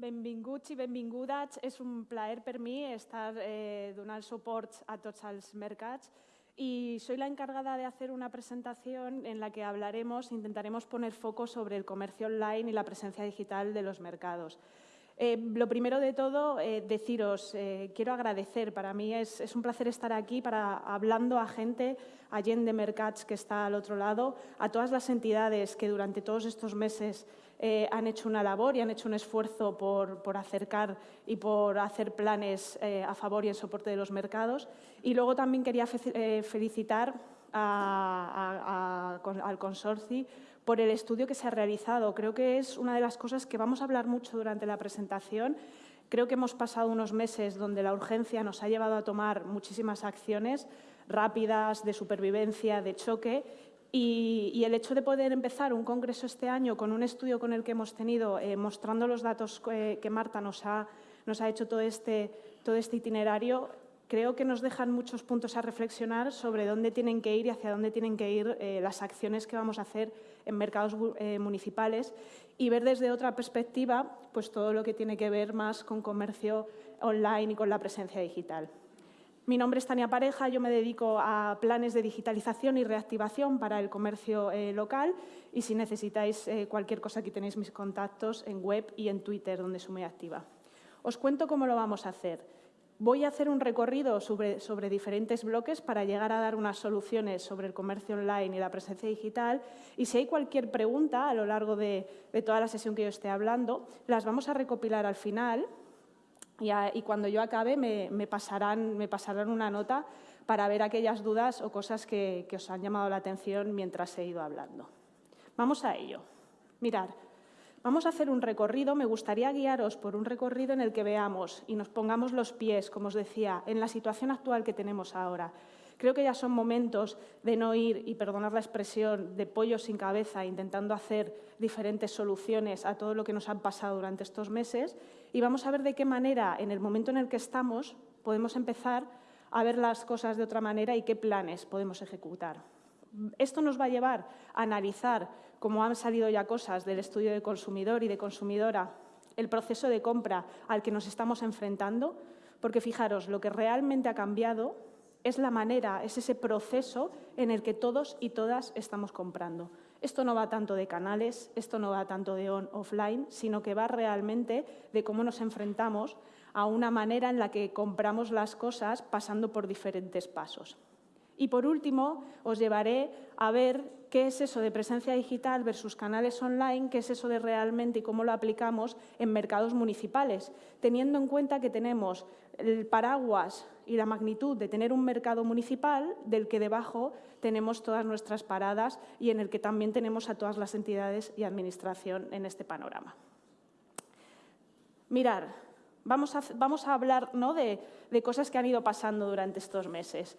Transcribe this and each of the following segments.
Benvinguts i benvingudes. És un plaer per mi estar eh, donant suport a tots els mercats y soy la encargada de hacer una presentación en la que hablaremos, intentaremos poner foco sobre el comercio online y la presencia digital de los mercados. Eh, lo primero de todo, eh, deciros, eh, quiero agradecer, para mí es, un placer estar aquí para hablando a gente, a de Mercats que está al otro lado, a todas las entidades que durante todos estos meses eh, han hecho una labor y han hecho un esfuerzo por, acercar y por hacer planes a favor y en soporte de los mercados. Y luego también quería felicitar al consorcio por el estudio que se ha realizado. Creo que es una de las cosas que vamos a hablar mucho durante la presentación. Creo que hemos pasado unos meses donde la urgencia nos ha llevado a tomar muchísimas acciones rápidas, de supervivencia, de choque, y, el hecho de poder empezar un congreso este año con un estudio con el que hemos tenido, eh, mostrando los datos que, Marta nos ha, nos ha hecho todo este, todo este itinerario, creo que nos dejan muchos puntos a reflexionar sobre dónde tienen que ir y hacia dónde tienen que ir eh, las acciones que vamos a hacer en mercados eh, municipales y ver desde otra perspectiva pues, todo lo que tiene que ver más con comercio online y con la presencia digital. Mi nombre es Tania Pareja, yo me dedico a planes de digitalización y reactivación para el comercio eh, local y si necesitáis eh, cualquier cosa aquí tenéis mis contactos en web y en Twitter donde soy muy activa. Os cuento cómo lo vamos a hacer. Voy a hacer un recorrido sobre, diferentes bloques para llegar a dar unas soluciones sobre el comercio online y la presencia digital. Y si hay cualquier pregunta a lo largo de, toda la sesión que yo esté hablando, las vamos a recopilar al final y, cuando yo acabe me, pasarán, me pasarán una nota para ver aquellas dudas o cosas que, os han llamado la atención mientras he ido hablando. Vamos a ello. Mirad, vamos a hacer un recorrido. Me gustaría guiaros por un recorrido en el que veamos y nos pongamos los pies, como os decía, en la situación actual que tenemos ahora. Creo que ya son momentos de no ir, y perdonar la expresión, de pollo sin cabeza, intentando hacer diferentes soluciones a todo lo que nos han pasado durante estos meses y vamos a ver de qué manera, en el momento en el que estamos, podemos empezar a ver las cosas de otra manera y qué planes podemos ejecutar. Esto nos va a llevar a analizar, como han salido ya cosas del estudio de consumidor y de consumidora, el proceso de compra al que nos estamos enfrentando, porque fijaros, lo que realmente ha cambiado es la manera, es ese proceso en el que todos y todas estamos comprando. Esto no va tanto de canales, esto no va tanto de on-offline, sino que va realmente de cómo nos enfrentamos a una manera en la que compramos las cosas pasando por diferentes pasos. Y por último, os llevaré a ver qué es eso de presencia digital versus canales online, qué es eso de realmente y cómo lo aplicamos en mercados municipales, teniendo en cuenta que tenemos el paraguas y la magnitud de tener un mercado municipal del que debajo tenemos todas nuestras paradas y en el que también tenemos a todas las entidades y administración en este panorama. Mirar, vamos a, hablar ¿no? de, cosas que han ido pasando durante estos meses.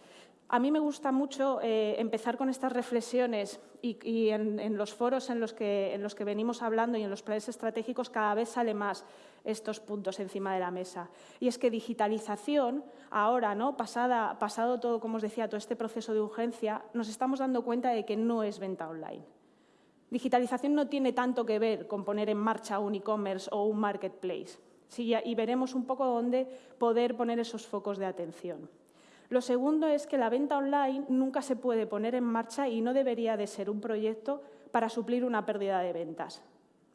A mí me gusta mucho eh, empezar con estas reflexiones y, en, los foros en los, que, venimos hablando y en los planes estratégicos cada vez sale más estos puntos encima de la mesa. Y es que digitalización, ahora, ¿no? Pasada, pasado todo, como os decía, todo este proceso de urgencia, nos estamos dando cuenta de que no es venta online. Digitalización no tiene tanto que ver con poner en marcha un e-commerce o un marketplace. y veremos un poco dónde poder poner esos focos de atención. Lo segundo es que la venta online nunca se puede poner en marcha y no debería de ser un proyecto para suplir una pérdida de ventas.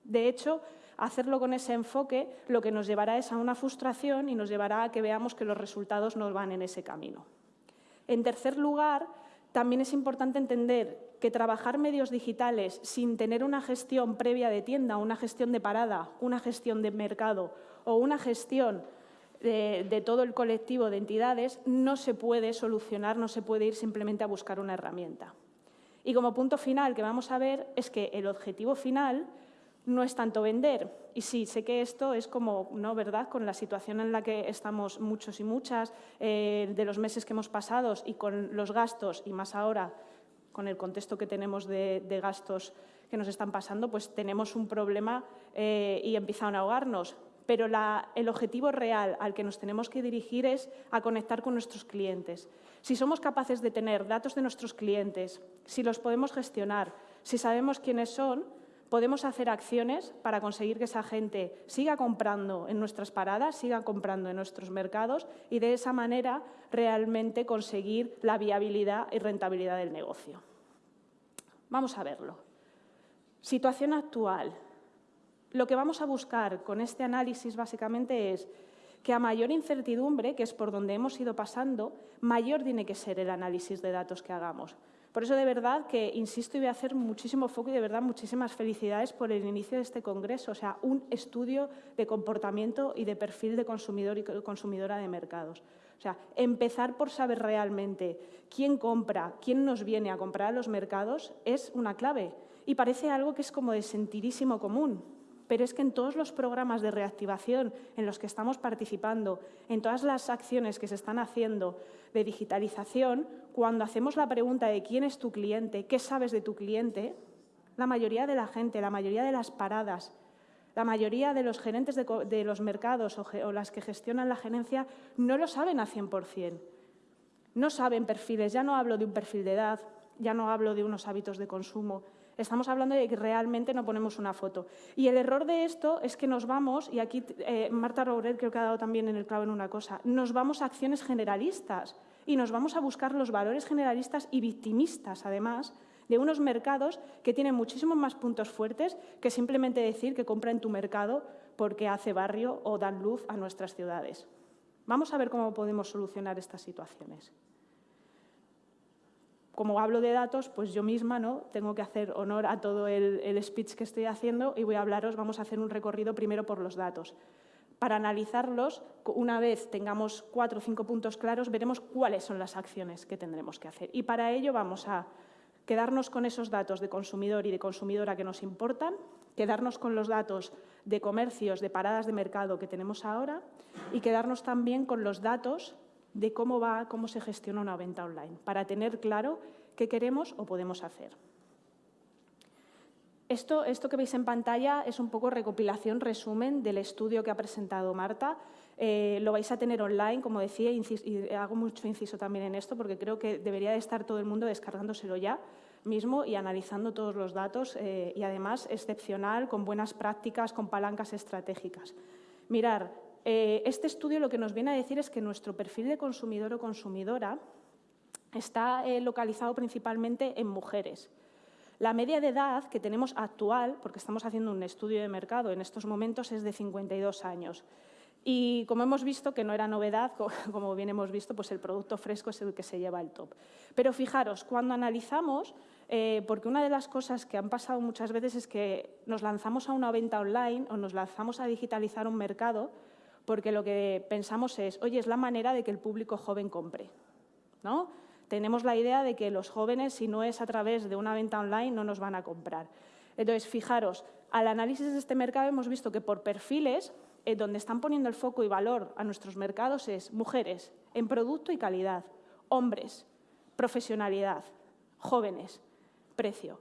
De hecho, hacerlo con ese enfoque lo que nos llevará es a una frustración y nos llevará a que veamos que los resultados no van en ese camino. En tercer lugar, también es importante entender que trabajar medios digitales sin tener una gestión previa de tienda, una gestión de parada, una gestión de mercado o una gestión de, todo el colectivo de entidades no se puede solucionar, no se puede ir simplemente a buscar una herramienta. Y como punto final que vamos a ver es que el objetivo final no es tanto vender. Y sí, sé que esto es como, ¿no? ¿Verdad? Con la situación en la que estamos muchos y muchas, eh, de los meses que hemos pasado y con los gastos, y más ahora con el contexto que tenemos de, gastos que nos están pasando, pues tenemos un problema eh, y empiezan a ahogarnos. Pero el objetivo real al que nos tenemos que dirigir es a conectar con nuestros clientes. Si somos capaces de tener datos de nuestros clientes, si los podemos gestionar, si sabemos quiénes son, podemos hacer acciones para conseguir que esa gente siga comprando en nuestras paradas, siga comprando en nuestros mercados y de esa manera realmente conseguir la viabilidad y rentabilidad del negocio. Vamos a verlo. Situación actual. Lo que vamos a buscar con este análisis básicamente es que a mayor incertidumbre, que es por donde hemos ido pasando, mayor tiene que ser el análisis de datos que hagamos. Por eso, de verdad, que insisto y voy a hacer muchísimo foco y, de verdad, muchísimas felicidades por el inicio de este congreso. O sea, un estudio de comportamiento y de perfil de consumidor y consumidora de mercados. O sea, empezar por saber realmente quién compra, quién nos viene a comprar a los mercados es una clave. Y parece algo que es como de sentirísimo común, pero es que en todos los programas de reactivación en los que estamos participando, en todas las acciones que se están haciendo de digitalización, cuando hacemos la pregunta de quién es tu cliente, qué sabes de tu cliente, la mayoría de la gente, la mayoría de las paradas, la mayoría de los gerentes de, los mercados o, las que gestionan la gerencia no lo saben a 100%. No saben perfiles, ya no hablo de un perfil de edad, ya no hablo de unos hábitos de consumo, Estamos hablando de que realmente no ponemos una foto. Y el error de esto es que nos vamos, y aquí eh, Marta Rouret creo que ha dado también en el clavo en una cosa, nos vamos a acciones generalistas y nos vamos a buscar los valores generalistas y victimistas, además, de unos mercados que tienen muchísimos más puntos fuertes que simplemente decir que compra en tu mercado porque hace barrio o dan luz a nuestras ciudades. Vamos a ver cómo podemos solucionar estas situaciones. Como hablo de datos, pues yo misma ¿no? tengo que hacer honor a todo el, el speech que estoy haciendo y voy a hablaros, vamos a hacer un recorrido primero por los datos. Para analizarlos, una vez tengamos cuatro o cinco puntos claros, veremos cuáles son las acciones que tendremos que hacer. Y para ello vamos a quedarnos con esos datos de consumidor y de consumidora que nos importan, quedarnos con los datos de comercios, de paradas de mercado que tenemos ahora y quedarnos también con los datos de cómo va, cómo se gestiona una venta online, para tener claro qué queremos o podemos hacer. Esto, que veis en pantalla es un poco recopilación, resumen del estudio que ha presentado Marta. Eh, lo vais a tener online, como decía, y hago mucho inciso también en esto porque creo que debería de estar todo el mundo descargándoselo ya mismo y analizando todos los datos eh, y además excepcional, con buenas prácticas, con palancas estratégicas. Mirar, eh, este estudio lo que nos viene a decir es que nuestro perfil de consumidor o consumidora está localizado principalmente en mujeres. La media de edad que tenemos actual, porque estamos haciendo un estudio de mercado en estos momentos, es de 52 años. Y como hemos visto, que no era novedad, como bien hemos visto, pues el producto fresco es el que se lleva el top. Pero fijaros, cuando analizamos, eh, porque una de las cosas que han pasado muchas veces es que nos lanzamos a una venta online o nos lanzamos a digitalizar un mercado porque lo que pensamos es, oye, es la manera de que el público joven compre. ¿no? tenemos la idea de que los jóvenes, si no es a través de una venta online, no nos van a comprar. Entonces, fijaros, al análisis de este mercado hemos visto que por perfiles, eh, donde están poniendo el foco y valor a nuestros mercados es mujeres, en producto y calidad, hombres, profesionalidad, jóvenes, precio.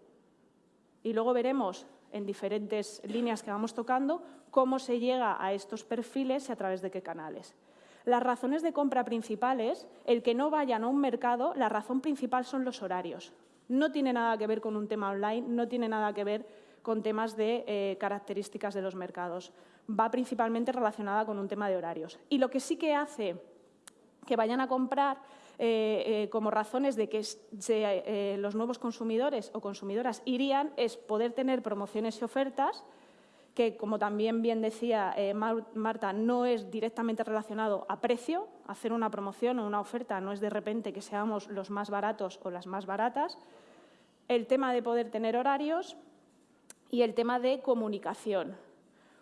Y luego veremos en diferentes líneas que vamos tocando cómo se llega a estos perfiles y a través de qué canales. Las razones de compra principales, el que no vayan a un mercado, la razón principal son los horarios. No tiene nada que ver con un tema online, no tiene nada que ver con temas de eh, características de los mercados. Va principalmente relacionada con un tema de horarios. Y lo que sí que hace que vayan a comprar eh, eh, como razones de que los nuevos consumidores o consumidoras irían es poder tener promociones y ofertas, que, como también bien decía eh, Marta, no es directamente relacionado a precio. Hacer una promoción o una oferta no es de repente que seamos los más baratos o las más baratas. El tema de poder tener horarios y el tema de comunicación.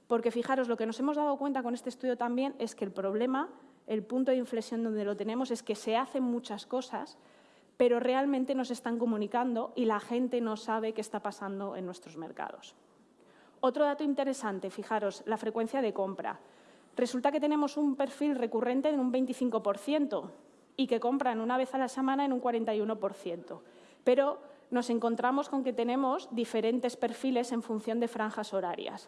Porque fijaros, lo que nos hemos dado cuenta con este estudio también es que el problema, el punto de inflexión donde lo tenemos es que se hacen muchas cosas, pero realmente nos están comunicando y la gente no sabe qué está pasando en nuestros mercados. Otro dato interesante, fijaros, la frecuencia de compra. Resulta que tenemos un perfil recurrente en un 25% y que compran una vez a la semana en un 41%. Pero nos encontramos con que tenemos diferentes perfiles en función de franjas horarias,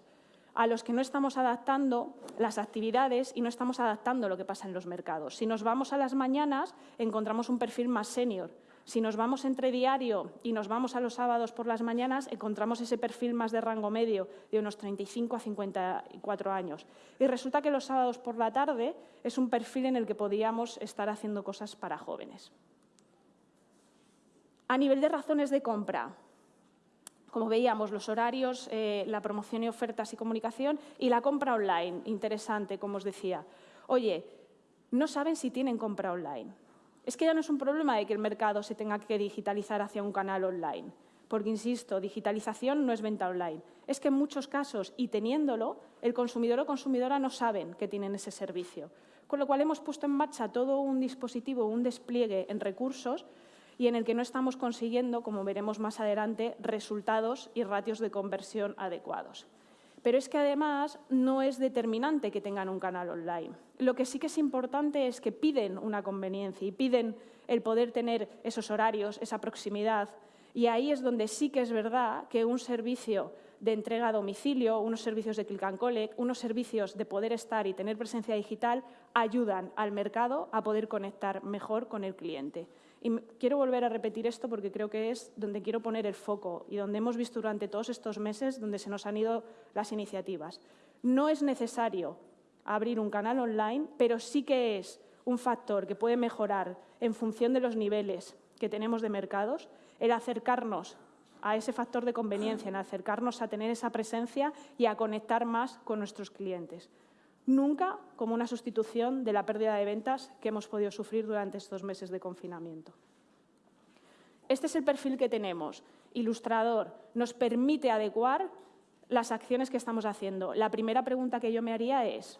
a los que no estamos adaptando las actividades y no estamos adaptando lo que pasa en los mercados. Si nos vamos a las mañanas, encontramos un perfil más senior. Si nos vamos entre diario y nos vamos a los sábados por las mañanas, encontramos ese perfil más de rango medio, de unos 35 a 54 años. Y resulta que los sábados por la tarde es un perfil en el que podíamos estar haciendo cosas para jóvenes. A nivel de razones de compra, como veíamos, los horarios, eh, la promoción y ofertas y comunicación y la compra online, interesante, como os decía. Oye, no saben si tienen compra online. Es que ya no es un problema de que el mercado se tenga que digitalizar hacia un canal online, porque, insisto, digitalización no es venta online. Es que en muchos casos, y teniéndolo, el consumidor o consumidora no saben que tienen ese servicio. Con lo cual hemos puesto en marcha todo un dispositivo, un despliegue en recursos y en el que no estamos consiguiendo, como veremos más adelante, resultados y ratios de conversión adecuados. Pero es que además no es determinante que tengan un canal online. Lo que sí que es importante es que piden una conveniencia y piden el poder tener esos horarios, esa proximidad. Y ahí es donde sí que es verdad que un servicio de entrega a domicilio, unos servicios de click and collect, unos servicios de poder estar y tener presencia digital ayudan al mercado a poder conectar mejor con el cliente. Y quiero volver a repetir esto porque creo que es donde quiero poner el foco y donde hemos visto durante todos estos meses donde se nos han ido las iniciativas. No es necesario abrir un canal online, pero sí que es un factor que puede mejorar en función de los niveles que tenemos de mercados, el acercarnos a ese factor de conveniencia, en acercarnos a tener esa presencia y a conectar más con nuestros clientes nunca como una sustitución de la pérdida de ventas que hemos podido sufrir durante estos meses de confinamiento. Este es el perfil que tenemos. Ilustrador nos permite adecuar las acciones que estamos haciendo. La primera pregunta que yo me haría es,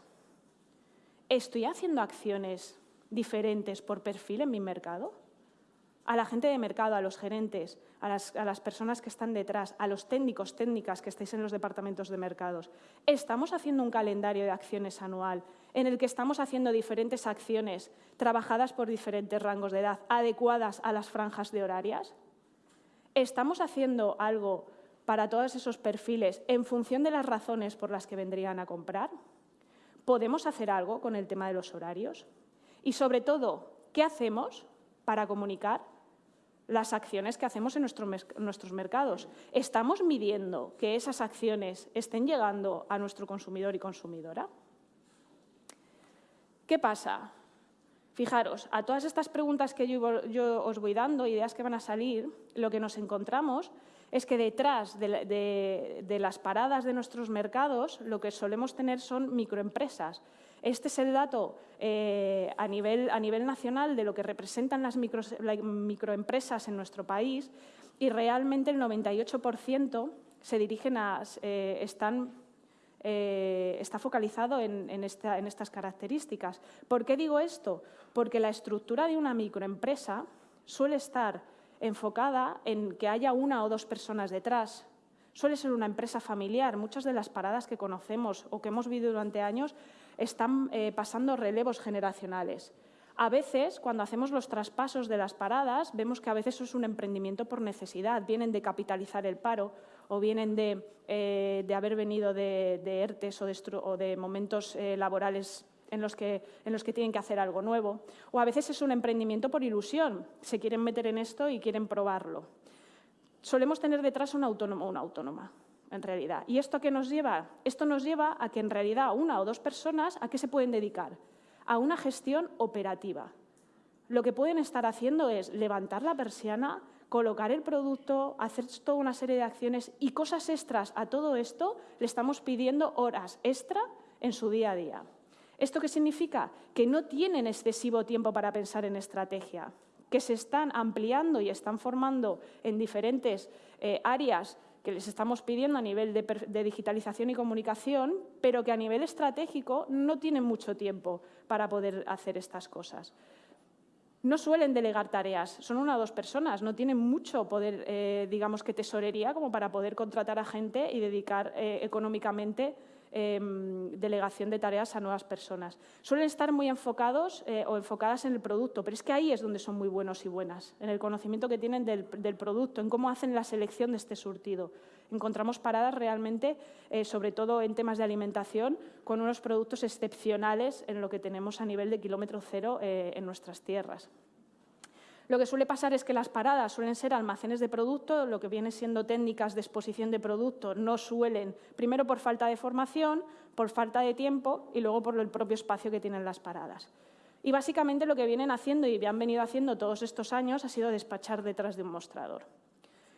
¿estoy haciendo acciones diferentes por perfil en mi mercado? A la gente de mercado, a los gerentes, a las, personas que están detrás, a los técnicos, técnicas que estáis en los departamentos de mercados. Estamos haciendo un calendario de acciones anual en el que estamos haciendo diferentes acciones trabajadas por diferentes rangos de edad, adecuadas a las franjas de horarias. ¿Estamos haciendo algo para todos esos perfiles en función de las razones por las que vendrían a comprar? ¿Podemos hacer algo con el tema de los horarios? Y sobre todo, ¿qué hacemos para comunicar las acciones que hacemos en nuestros mercados. ¿Estamos midiendo que esas acciones estén llegando a nuestro consumidor y consumidora? ¿Qué pasa? Fijaros, a todas estas preguntas que yo, os voy dando, ideas que van a salir, lo que nos encontramos es que detrás de las paradas de nuestros mercados lo que solemos tener son microempresas este es el dato eh, a, nivel, nacional de lo que representan las microempresas en nuestro país y realmente el 98% se dirigen a, eh, están, eh, está focalizado en estas características. ¿Por qué digo esto? Porque la estructura de una microempresa suele estar enfocada en que haya una o dos personas detrás, suele ser una empresa familiar. Muchas de las paradas que conocemos o que hemos vivido durante años están eh, pasando relevos generacionales. A veces, cuando hacemos los traspasos de las paradas, vemos que a veces es un emprendimiento por necesidad. Vienen de capitalizar el paro o vienen de, eh, haber venido de, ERTES o de, momentos eh, laborales en los, que, en los que tienen que hacer algo nuevo. O a veces es un emprendimiento por ilusión. Se quieren meter en esto y quieren probarlo. Solemos tener detrás un autónomo o una autónoma en realidad. ¿Y esto qué nos lleva? Esto nos lleva a que en realidad una o dos personas a qué se pueden dedicar? A una gestión operativa. Lo que pueden estar haciendo es levantar la persiana, colocar el producto, hacer toda una serie de acciones y cosas extras a todo esto le estamos pidiendo horas extra en su día a día. ¿Esto qué significa? Que no tienen excesivo tiempo para pensar en estrategia, que se están ampliando y están formando en diferentes eh, áreas que les estamos pidiendo a nivel de, digitalización y comunicación, pero que a nivel estratégico no tienen mucho tiempo para poder hacer estas cosas. No suelen delegar tareas, son una o dos personas, no tienen mucho poder, eh, digamos que tesorería, como para poder contratar a gente y dedicar eh, económicamente em, delegación de tareas a nuevas personas. Suelen estar muy enfocados eh, o enfocadas en el producto, pero es que ahí es donde son muy buenos y buenas, en el conocimiento que tienen del, producto, en cómo hacen la selección de este surtido. Encontramos paradas realmente, eh, sobre todo en temas de alimentación, con unos productos excepcionales en lo que tenemos a nivel de kilómetro cero eh, en nuestras tierras. Lo que suele pasar es que las paradas suelen ser almacenes de producto, lo que viene siendo técnicas de exposición de producto no suelen, primero por falta de formación, por falta de tiempo y luego por el propio espacio que tienen las paradas. Y básicamente lo que vienen haciendo y han venido haciendo todos estos años ha sido despachar detrás de un mostrador.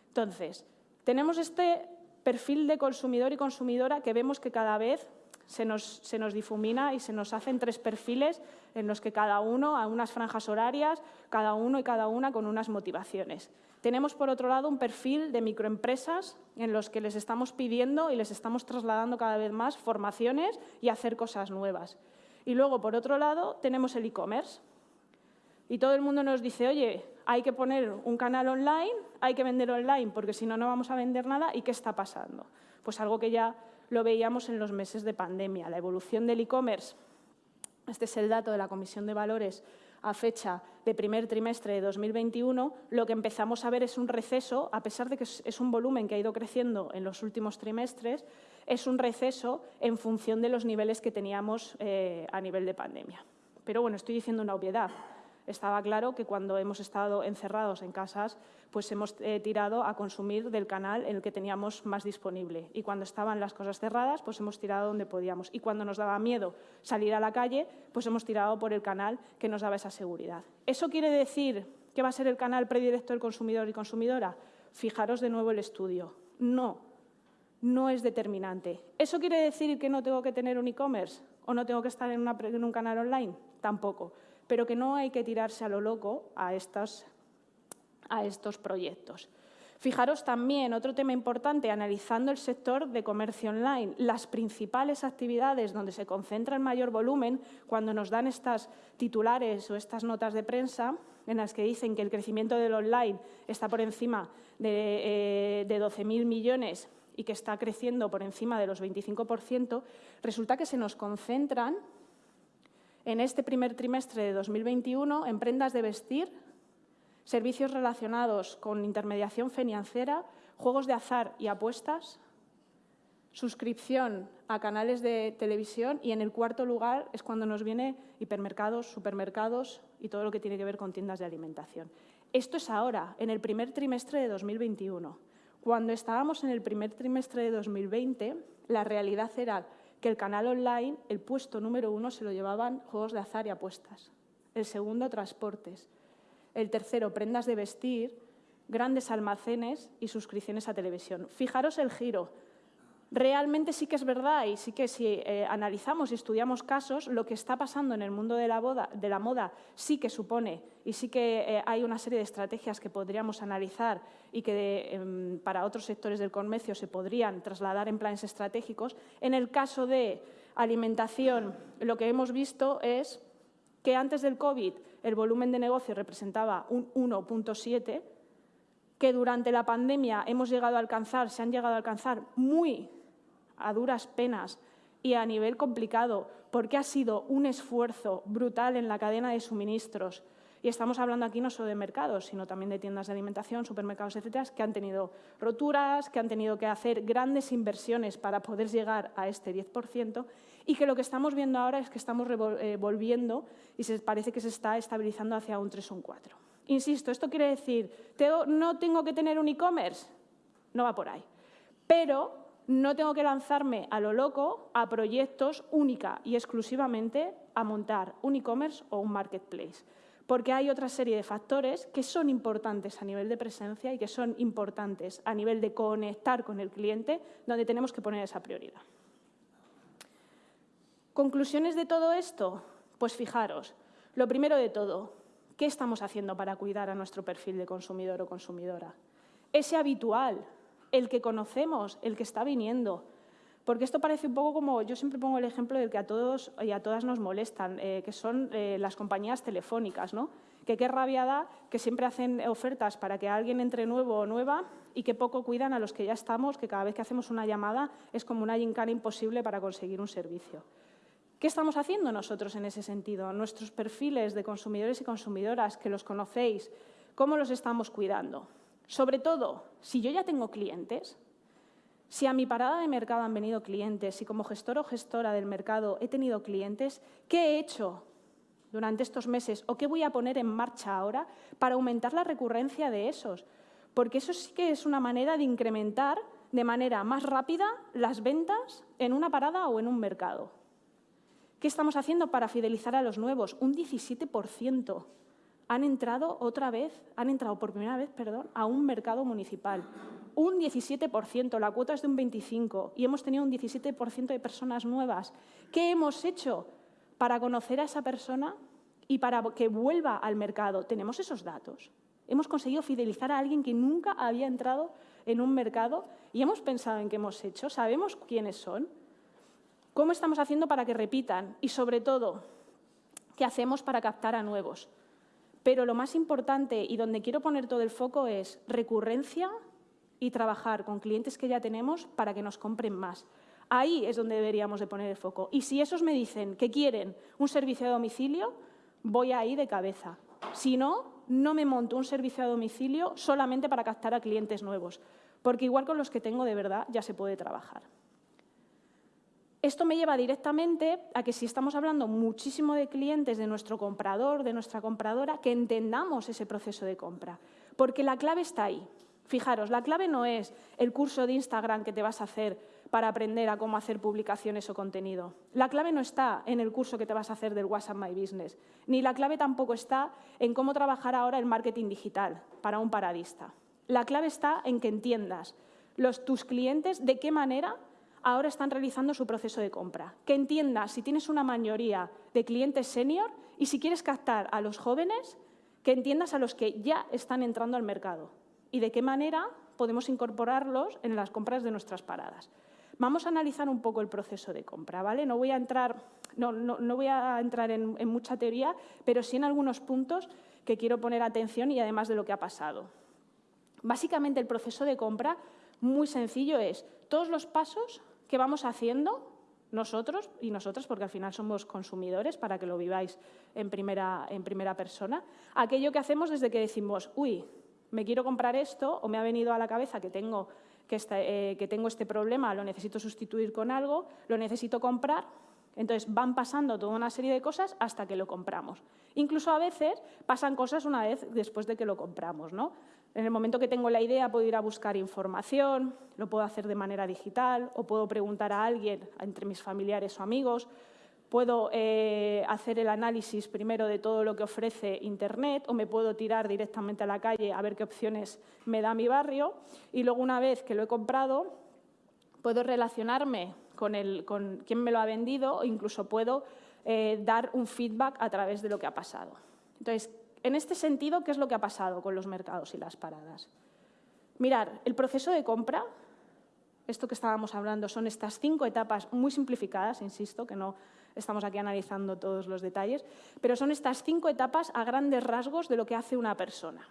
Entonces, tenemos este perfil de consumidor y consumidora que vemos que cada vez se nos, difumina y se nos hacen tres perfiles en los que cada uno, a unas franjas horarias, cada uno y cada una con unas motivaciones. Tenemos, por otro lado, un perfil de microempresas en los que les estamos pidiendo y les estamos trasladando cada vez más formaciones y hacer cosas nuevas. Y luego, por otro lado, tenemos el e-commerce. Y todo el mundo nos dice, oye, hay que poner un canal online, hay que vender online, porque si no, no vamos a vender nada. ¿Y qué está pasando? Pues algo que ya lo veíamos en los meses de pandemia. La evolución del e-commerce, este es el dato de la Comisión de Valores a fecha de primer trimestre de 2021, lo que empezamos a ver es un receso, a pesar de que es un volumen que ha ido creciendo en los últimos trimestres, es un receso en función de los niveles que teníamos eh, a nivel de pandemia. Pero bueno, estoy diciendo una obviedad estaba claro que cuando hemos estado encerrados en casas, pues hemos eh, tirado a consumir del canal en el que teníamos más disponible. Y cuando estaban las cosas cerradas, pues hemos tirado donde podíamos. Y cuando nos daba miedo salir a la calle, pues hemos tirado por el canal que nos daba esa seguridad. ¿Eso quiere decir que va a ser el canal predilecto del consumidor y consumidora? Fijaros de nuevo el estudio. No, no es determinante. ¿Eso quiere decir que no tengo que tener un e-commerce o no tengo que estar en, en un canal online? Tampoco pero que no hay que tirarse a lo loco a estos, a estos proyectos. Fijaros también, otro tema importante, analizando el sector de comercio online, las principales actividades donde se concentra el mayor volumen, cuando nos dan estas titulares o estas notas de prensa, en las que dicen que el crecimiento del online está por encima de, eh, de 12.000 millones y que está creciendo por encima de los 25%, resulta que se nos concentran en este primer trimestre de 2021 en prendas de vestir, servicios relacionados con intermediación financiera, juegos de azar y apuestas, suscripción a canales de televisión y en el cuarto lugar es cuando nos viene hipermercados, supermercados y todo lo que tiene que ver con tiendas de alimentación. Esto es ahora, en el primer trimestre de 2021. Cuando estábamos en el primer trimestre de 2020, la realidad era que el canal online, el puesto número uno, se lo llevaban juegos de azar y apuestas. El segundo, transportes. El tercero, prendas de vestir, grandes almacenes y suscripciones a televisión. Fijaros el giro realmente sí que es verdad y sí que si eh, analizamos y estudiamos casos, lo que está pasando en el mundo de la, moda sí que supone y sí que eh, hay una serie de estrategias que podríamos analizar y que em, para otros sectores del comercio se podrían trasladar en planes estratégicos. En el caso de alimentación, lo que hemos visto es que antes del COVID el volumen de negocio representaba un 1.7, que durante la pandemia hemos llegado a alcanzar, se han llegado a alcanzar muy a duras penas y a nivel complicado, porque ha sido un esfuerzo brutal en la cadena de suministros. Y estamos hablando aquí no solo de mercados, sino también de tiendas de alimentación, supermercados, etcétera, que han tenido roturas, que han tenido que hacer grandes inversiones para poder llegar a este 10%, y que lo que estamos viendo ahora es que estamos eh, volviendo y se parece que se está estabilizando hacia un 3 o un 4. Insisto, esto quiere decir, ¿no tengo que tener un e-commerce? No va por ahí. Pero no tengo que lanzarme a lo loco a proyectos única y exclusivamente a montar un e-commerce o un marketplace, porque hay otra serie de factores que son importantes a nivel de presencia y que son importantes a nivel de conectar con el cliente, donde tenemos que poner esa prioridad. ¿Conclusiones de todo esto? Pues fijaros, lo primero de todo, ¿qué estamos haciendo para cuidar a nuestro perfil de consumidor o consumidora? Ese habitual, el que conocemos, el que está viniendo. Porque esto parece un poco como, yo siempre pongo el ejemplo del que a todos y a todas nos molestan, eh, que son eh, las compañías telefónicas, ¿no? Que qué rabia da que siempre hacen ofertas para que alguien entre nuevo o nueva y que poco cuidan a los que ya estamos, que cada vez que hacemos una llamada es como una gincana imposible para conseguir un servicio. ¿Qué estamos haciendo nosotros en ese sentido? Nuestros perfiles de consumidores y consumidoras, que los conocéis, ¿cómo los estamos cuidando? Sobre todo, si yo ya tengo clientes, si a mi parada de mercado han venido clientes, si como gestor o gestora del mercado he tenido clientes, ¿qué he hecho durante estos meses o qué voy a poner en marcha ahora para aumentar la recurrencia de esos? Porque eso sí que es una manera de incrementar de manera más rápida las ventas en una parada o en un mercado. ¿Qué estamos haciendo para fidelizar a los nuevos? Un 17% han entrado otra vez, han entrado por primera vez, perdón, a un mercado municipal. Un 17%, la cuota es de un 25% y hemos tenido un 17% de personas nuevas. ¿Qué hemos hecho para conocer a esa persona y para que vuelva al mercado? Tenemos esos datos. Hemos conseguido fidelizar a alguien que nunca había entrado en un mercado y hemos pensado en qué hemos hecho. ¿Sabemos quiénes son? ¿Cómo estamos haciendo para que repitan? Y sobre todo, ¿qué hacemos para captar a nuevos? Pero lo más importante y donde quiero poner todo el foco es recurrencia y trabajar con clientes que ya tenemos para que nos compren más. Ahí es donde deberíamos de poner el foco. Y si esos me dicen que quieren un servicio a domicilio, voy ahí de cabeza. Si no, no me monto un servicio a domicilio solamente para captar a clientes nuevos, porque igual con los que tengo de verdad ya se puede trabajar. Esto me lleva directamente a que si estamos hablando muchísimo de clientes, de nuestro comprador, de nuestra compradora, que entendamos ese proceso de compra, porque la clave está ahí. Fijaros, la clave no es el curso de Instagram que te vas a hacer para aprender a cómo hacer publicaciones o contenido. La clave no está en el curso que te vas a hacer del WhatsApp My Business, ni la clave tampoco está en cómo trabajar ahora el marketing digital para un paradista. La clave está en que entiendas los, tus clientes de qué manera ahora están realizando su proceso de compra. Que entiendas si tienes una mayoría de clientes senior y si quieres captar a los jóvenes, que entiendas a los que ya están entrando al mercado y de qué manera podemos incorporarlos en las compras de nuestras paradas. Vamos a analizar un poco el proceso de compra, ¿vale? No voy a entrar, no, voy a entrar en, en mucha teoría, pero sí en algunos puntos que quiero poner atención y además de lo que ha pasado. Básicamente el proceso de compra muy sencillo es todos los pasos que vamos haciendo nosotros y nosotras, porque al final somos consumidores para que lo viváis en primera, en primera persona, aquello que hacemos desde que decimos, uy, me quiero comprar esto o me ha venido a la cabeza que tengo, que, que tengo este problema, lo necesito sustituir con algo, lo necesito comprar, entonces van pasando toda una serie de cosas hasta que lo compramos. Incluso a veces pasan cosas una vez después de que lo compramos. ¿no? En el momento que tengo la idea puedo ir a buscar información, lo puedo hacer de manera digital o puedo preguntar a alguien, entre mis familiares o amigos, puedo eh, hacer el análisis primero de todo lo que ofrece Internet o me puedo tirar directamente a la calle a ver qué opciones me da mi barrio y luego una vez que lo he comprado puedo relacionarme con, el, con quién me lo ha vendido o incluso puedo eh, dar un feedback a través de lo que ha pasado. Entonces, en este sentido, ¿qué es lo que ha pasado con los mercados y las paradas? Mirar, el proceso de compra, esto que estábamos hablando, son estas cinco etapas muy simplificadas, insisto, que no estamos aquí analizando todos los detalles, pero son estas cinco etapas a grandes rasgos de lo que hace una persona.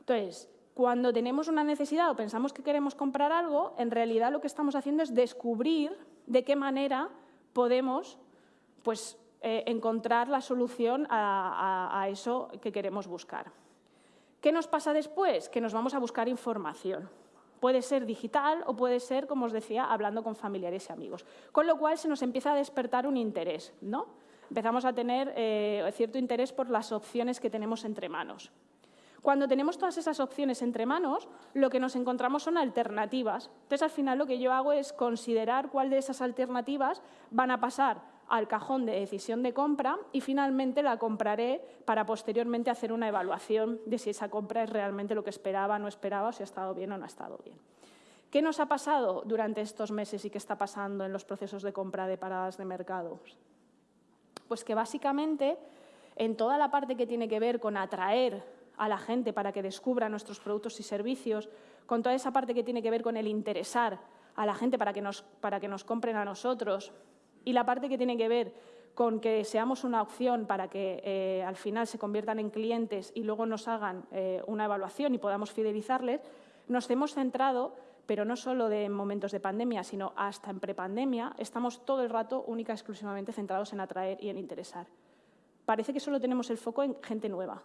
Entonces, cuando tenemos una necesidad o pensamos que queremos comprar algo, en realidad lo que estamos haciendo es descubrir de qué manera podemos pues, eh, encontrar la solución a, eso que queremos buscar. ¿Qué nos pasa después? Que nos vamos a buscar información. Puede ser digital o puede ser, como os decía, hablando con familiares y amigos. Con lo cual se nos empieza a despertar un interés. ¿no? Empezamos a tener eh, cierto interés por las opciones que tenemos entre manos. Cuando tenemos todas esas opciones entre manos, lo que nos encontramos son alternativas. Entonces, al final, lo que yo hago es considerar cuál de esas alternativas van a pasar al cajón de decisión de compra y finalmente la compraré para posteriormente hacer una evaluación de si esa compra es realmente lo que esperaba, no esperaba, si ha estado bien o no ha estado bien. ¿Qué nos ha pasado durante estos meses y qué está pasando en los procesos de compra de paradas de mercados? Pues que básicamente en toda la parte que tiene que ver con atraer a la gente para que descubra nuestros productos y servicios, con toda esa parte que tiene que ver con el interesar a la gente para que nos, para que nos compren a nosotros, y la parte que tiene que ver con que seamos una opción para que eh, al final se conviertan en clientes y luego nos hagan eh, una evaluación y podamos fidelizarles, nos hemos centrado, pero no solo de momentos de pandemia, sino hasta en prepandemia, estamos todo el rato única y exclusivamente centrados en atraer y en interesar. Parece que solo tenemos el foco en gente nueva,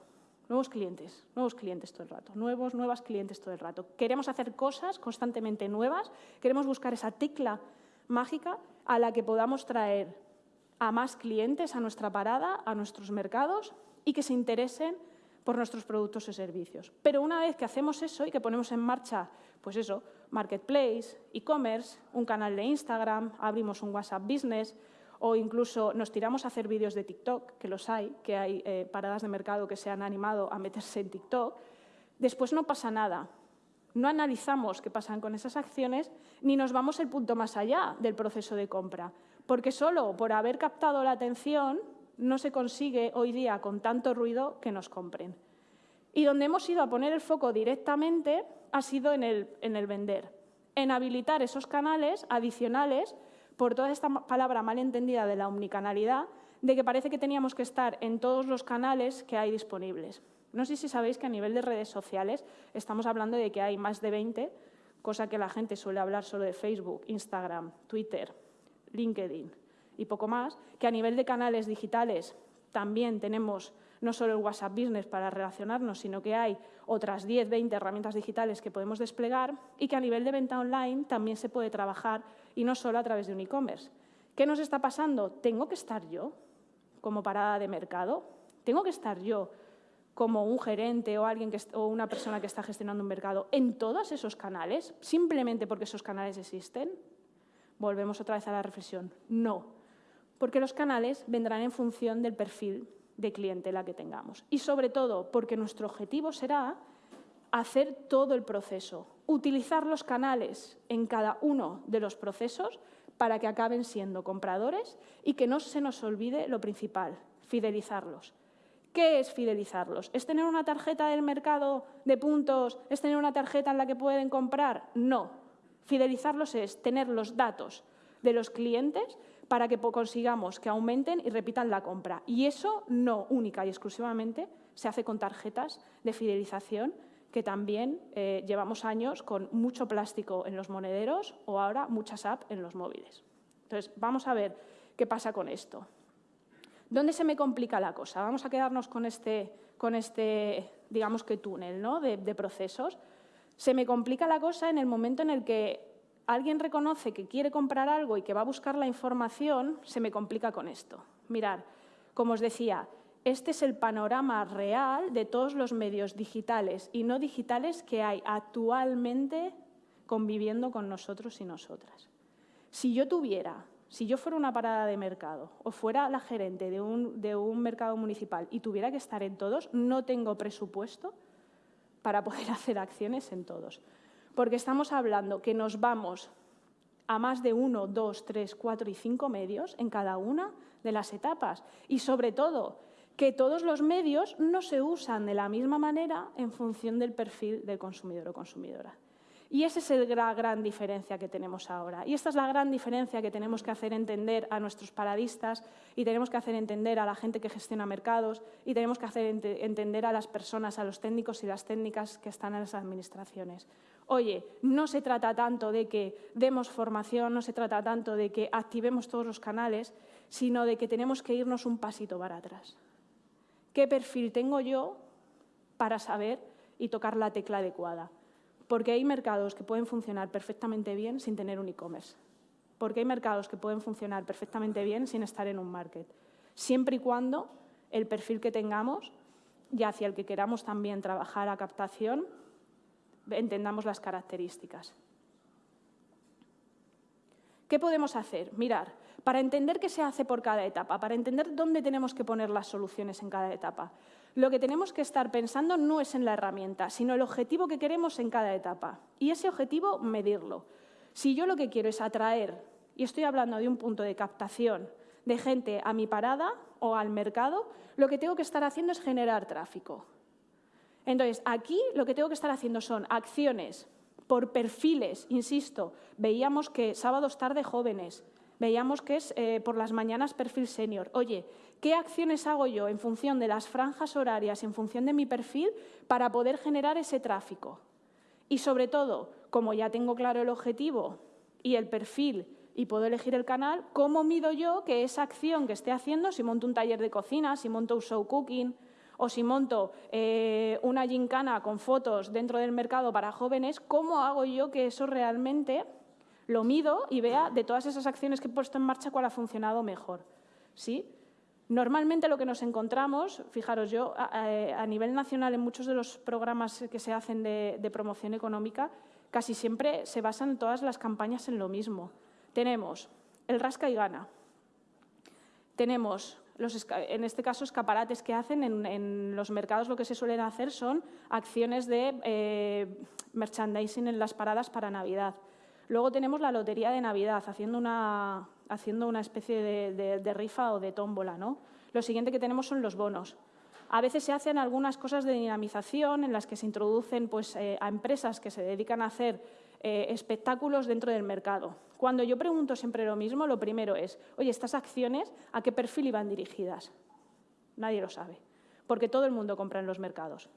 nuevos clientes, nuevos clientes todo el rato, nuevos, nuevas clientes todo el rato. Queremos hacer cosas constantemente nuevas, queremos buscar esa tecla mágica a la que podamos traer a más clientes a nuestra parada, a nuestros mercados y que se interesen por nuestros productos y servicios. Pero una vez que hacemos eso y que ponemos en marcha, pues eso, marketplace, e-commerce, un canal de Instagram, abrimos un WhatsApp Business o incluso nos tiramos a hacer vídeos de TikTok, que los hay, que hay eh, paradas de mercado que se han animado a meterse en TikTok, después no pasa nada. No analizamos qué pasan con esas acciones ni nos vamos el punto más allá del proceso de compra, porque solo por haber captado la atención no se consigue hoy día con tanto ruido que nos compren. Y donde hemos ido a poner el foco directamente ha sido en el, en el vender, en habilitar esos canales adicionales por toda esta palabra mal entendida de la omnicanalidad, de que parece que teníamos que estar en todos los canales que hay disponibles. No sé si sabéis que a nivel de redes sociales estamos hablando de que hay más de 20, cosa que la gente suele hablar solo de Facebook, Instagram, Twitter, LinkedIn y poco más, que a nivel de canales digitales también tenemos no solo el WhatsApp Business para relacionarnos, sino que hay otras 10, 20 herramientas digitales que podemos desplegar y que a nivel de venta online también se puede trabajar y no solo a través de un e-commerce. ¿Qué nos está pasando? ¿Tengo que estar yo como parada de mercado? ¿Tengo que estar yo como un gerente o, alguien que, o una persona que está gestionando un mercado en todos esos canales, simplemente porque esos canales existen? Volvemos otra vez a la reflexión. No, porque los canales vendrán en función del perfil de clientela que tengamos. Y sobre todo porque nuestro objetivo será hacer todo el proceso, utilizar los canales en cada uno de los procesos para que acaben siendo compradores y que no se nos olvide lo principal, fidelizarlos. ¿Qué es fidelizarlos? ¿Es tener una tarjeta del mercado de puntos? ¿Es tener una tarjeta en la que pueden comprar? No. Fidelizarlos es tener los datos de los clientes para que consigamos que aumenten y repitan la compra. Y eso no única y exclusivamente se hace con tarjetas de fidelización que también eh, llevamos años con mucho plástico en los monederos o ahora muchas apps en los móviles. Entonces, vamos a ver qué pasa con esto. ¿Dónde se me complica la cosa? Vamos a quedarnos con este, con este digamos que túnel ¿no? de, procesos. Se me complica la cosa en el momento en el que alguien reconoce que quiere comprar algo y que va a buscar la información, se me complica con esto. Mirar, como os decía, este es el panorama real de todos los medios digitales y no digitales que hay actualmente conviviendo con nosotros y nosotras. Si yo tuviera, si yo fuera una parada de mercado o fuera la gerente de un, de un mercado municipal y tuviera que estar en todos, no tengo presupuesto para poder hacer acciones en todos. Porque estamos hablando que nos vamos a más de uno, dos, tres, cuatro y cinco medios en cada una de las etapas. Y sobre todo, que todos los medios no se usan de la misma manera en función del perfil del consumidor o consumidora. Y esa es la gran diferencia que tenemos ahora. Y esta es la gran diferencia que tenemos que hacer entender a nuestros paradistas y tenemos que hacer entender a la gente que gestiona mercados y tenemos que hacer entender a las personas, a los técnicos y las técnicas que están en las administraciones. Oye, no se trata tanto de que demos formación, no se trata tanto de que activemos todos los canales, sino de que tenemos que irnos un pasito para atrás qué perfil tengo yo para saber y tocar la tecla adecuada. Porque hay mercados que pueden funcionar perfectamente bien sin tener un e-commerce. Porque hay mercados que pueden funcionar perfectamente bien sin estar en un market. Siempre y cuando el perfil que tengamos y hacia el que queramos también trabajar a captación, entendamos las características. ¿Qué podemos hacer? Mirar, para entender qué se hace por cada etapa, para entender dónde tenemos que poner las soluciones en cada etapa. Lo que tenemos que estar pensando no es en la herramienta, sino el objetivo que queremos en cada etapa. Y ese objetivo, medirlo. Si yo lo que quiero es atraer, y estoy hablando de un punto de captación de gente a mi parada o al mercado, lo que tengo que estar haciendo es generar tráfico. Entonces, aquí lo que tengo que estar haciendo son acciones por perfiles, insisto, veíamos que sábados tarde jóvenes, veíamos que es eh, por las mañanas perfil senior. Oye, ¿qué acciones hago yo en función de las franjas horarias, en función de mi perfil, para poder generar ese tráfico? Y sobre todo, como ya tengo claro el objetivo y el perfil y puedo elegir el canal, ¿cómo mido yo que esa acción que esté haciendo, si monto un taller de cocina, si monto un show cooking o si monto eh, una gincana con fotos dentro del mercado para jóvenes, cómo hago yo que eso realmente lo mido y vea de todas esas acciones que he puesto en marcha cuál ha funcionado mejor? ¿Sí? Normalmente lo que nos encontramos, fijaros yo, a, nivel nacional en muchos de los programas que se hacen de promoción económica, casi siempre se basan todas las campañas en lo mismo. Tenemos el rasca y gana. Tenemos, en este caso, escaparates que hacen en, los mercados. Lo que se suelen hacer son acciones de eh, merchandising en las paradas para Navidad. Luego tenemos la lotería de Navidad, haciendo una, haciendo una especie de, rifa o de tómbola. ¿no? Lo siguiente que tenemos son los bonos. A veces se hacen algunas cosas de dinamización en las que se introducen pues, eh, a empresas que se dedican a hacer eh, espectáculos dentro del mercado. Cuando yo pregunto siempre lo mismo, lo primero es, oye, ¿estas acciones a qué perfil iban dirigidas? Nadie lo sabe, porque todo el mundo compra en los mercados.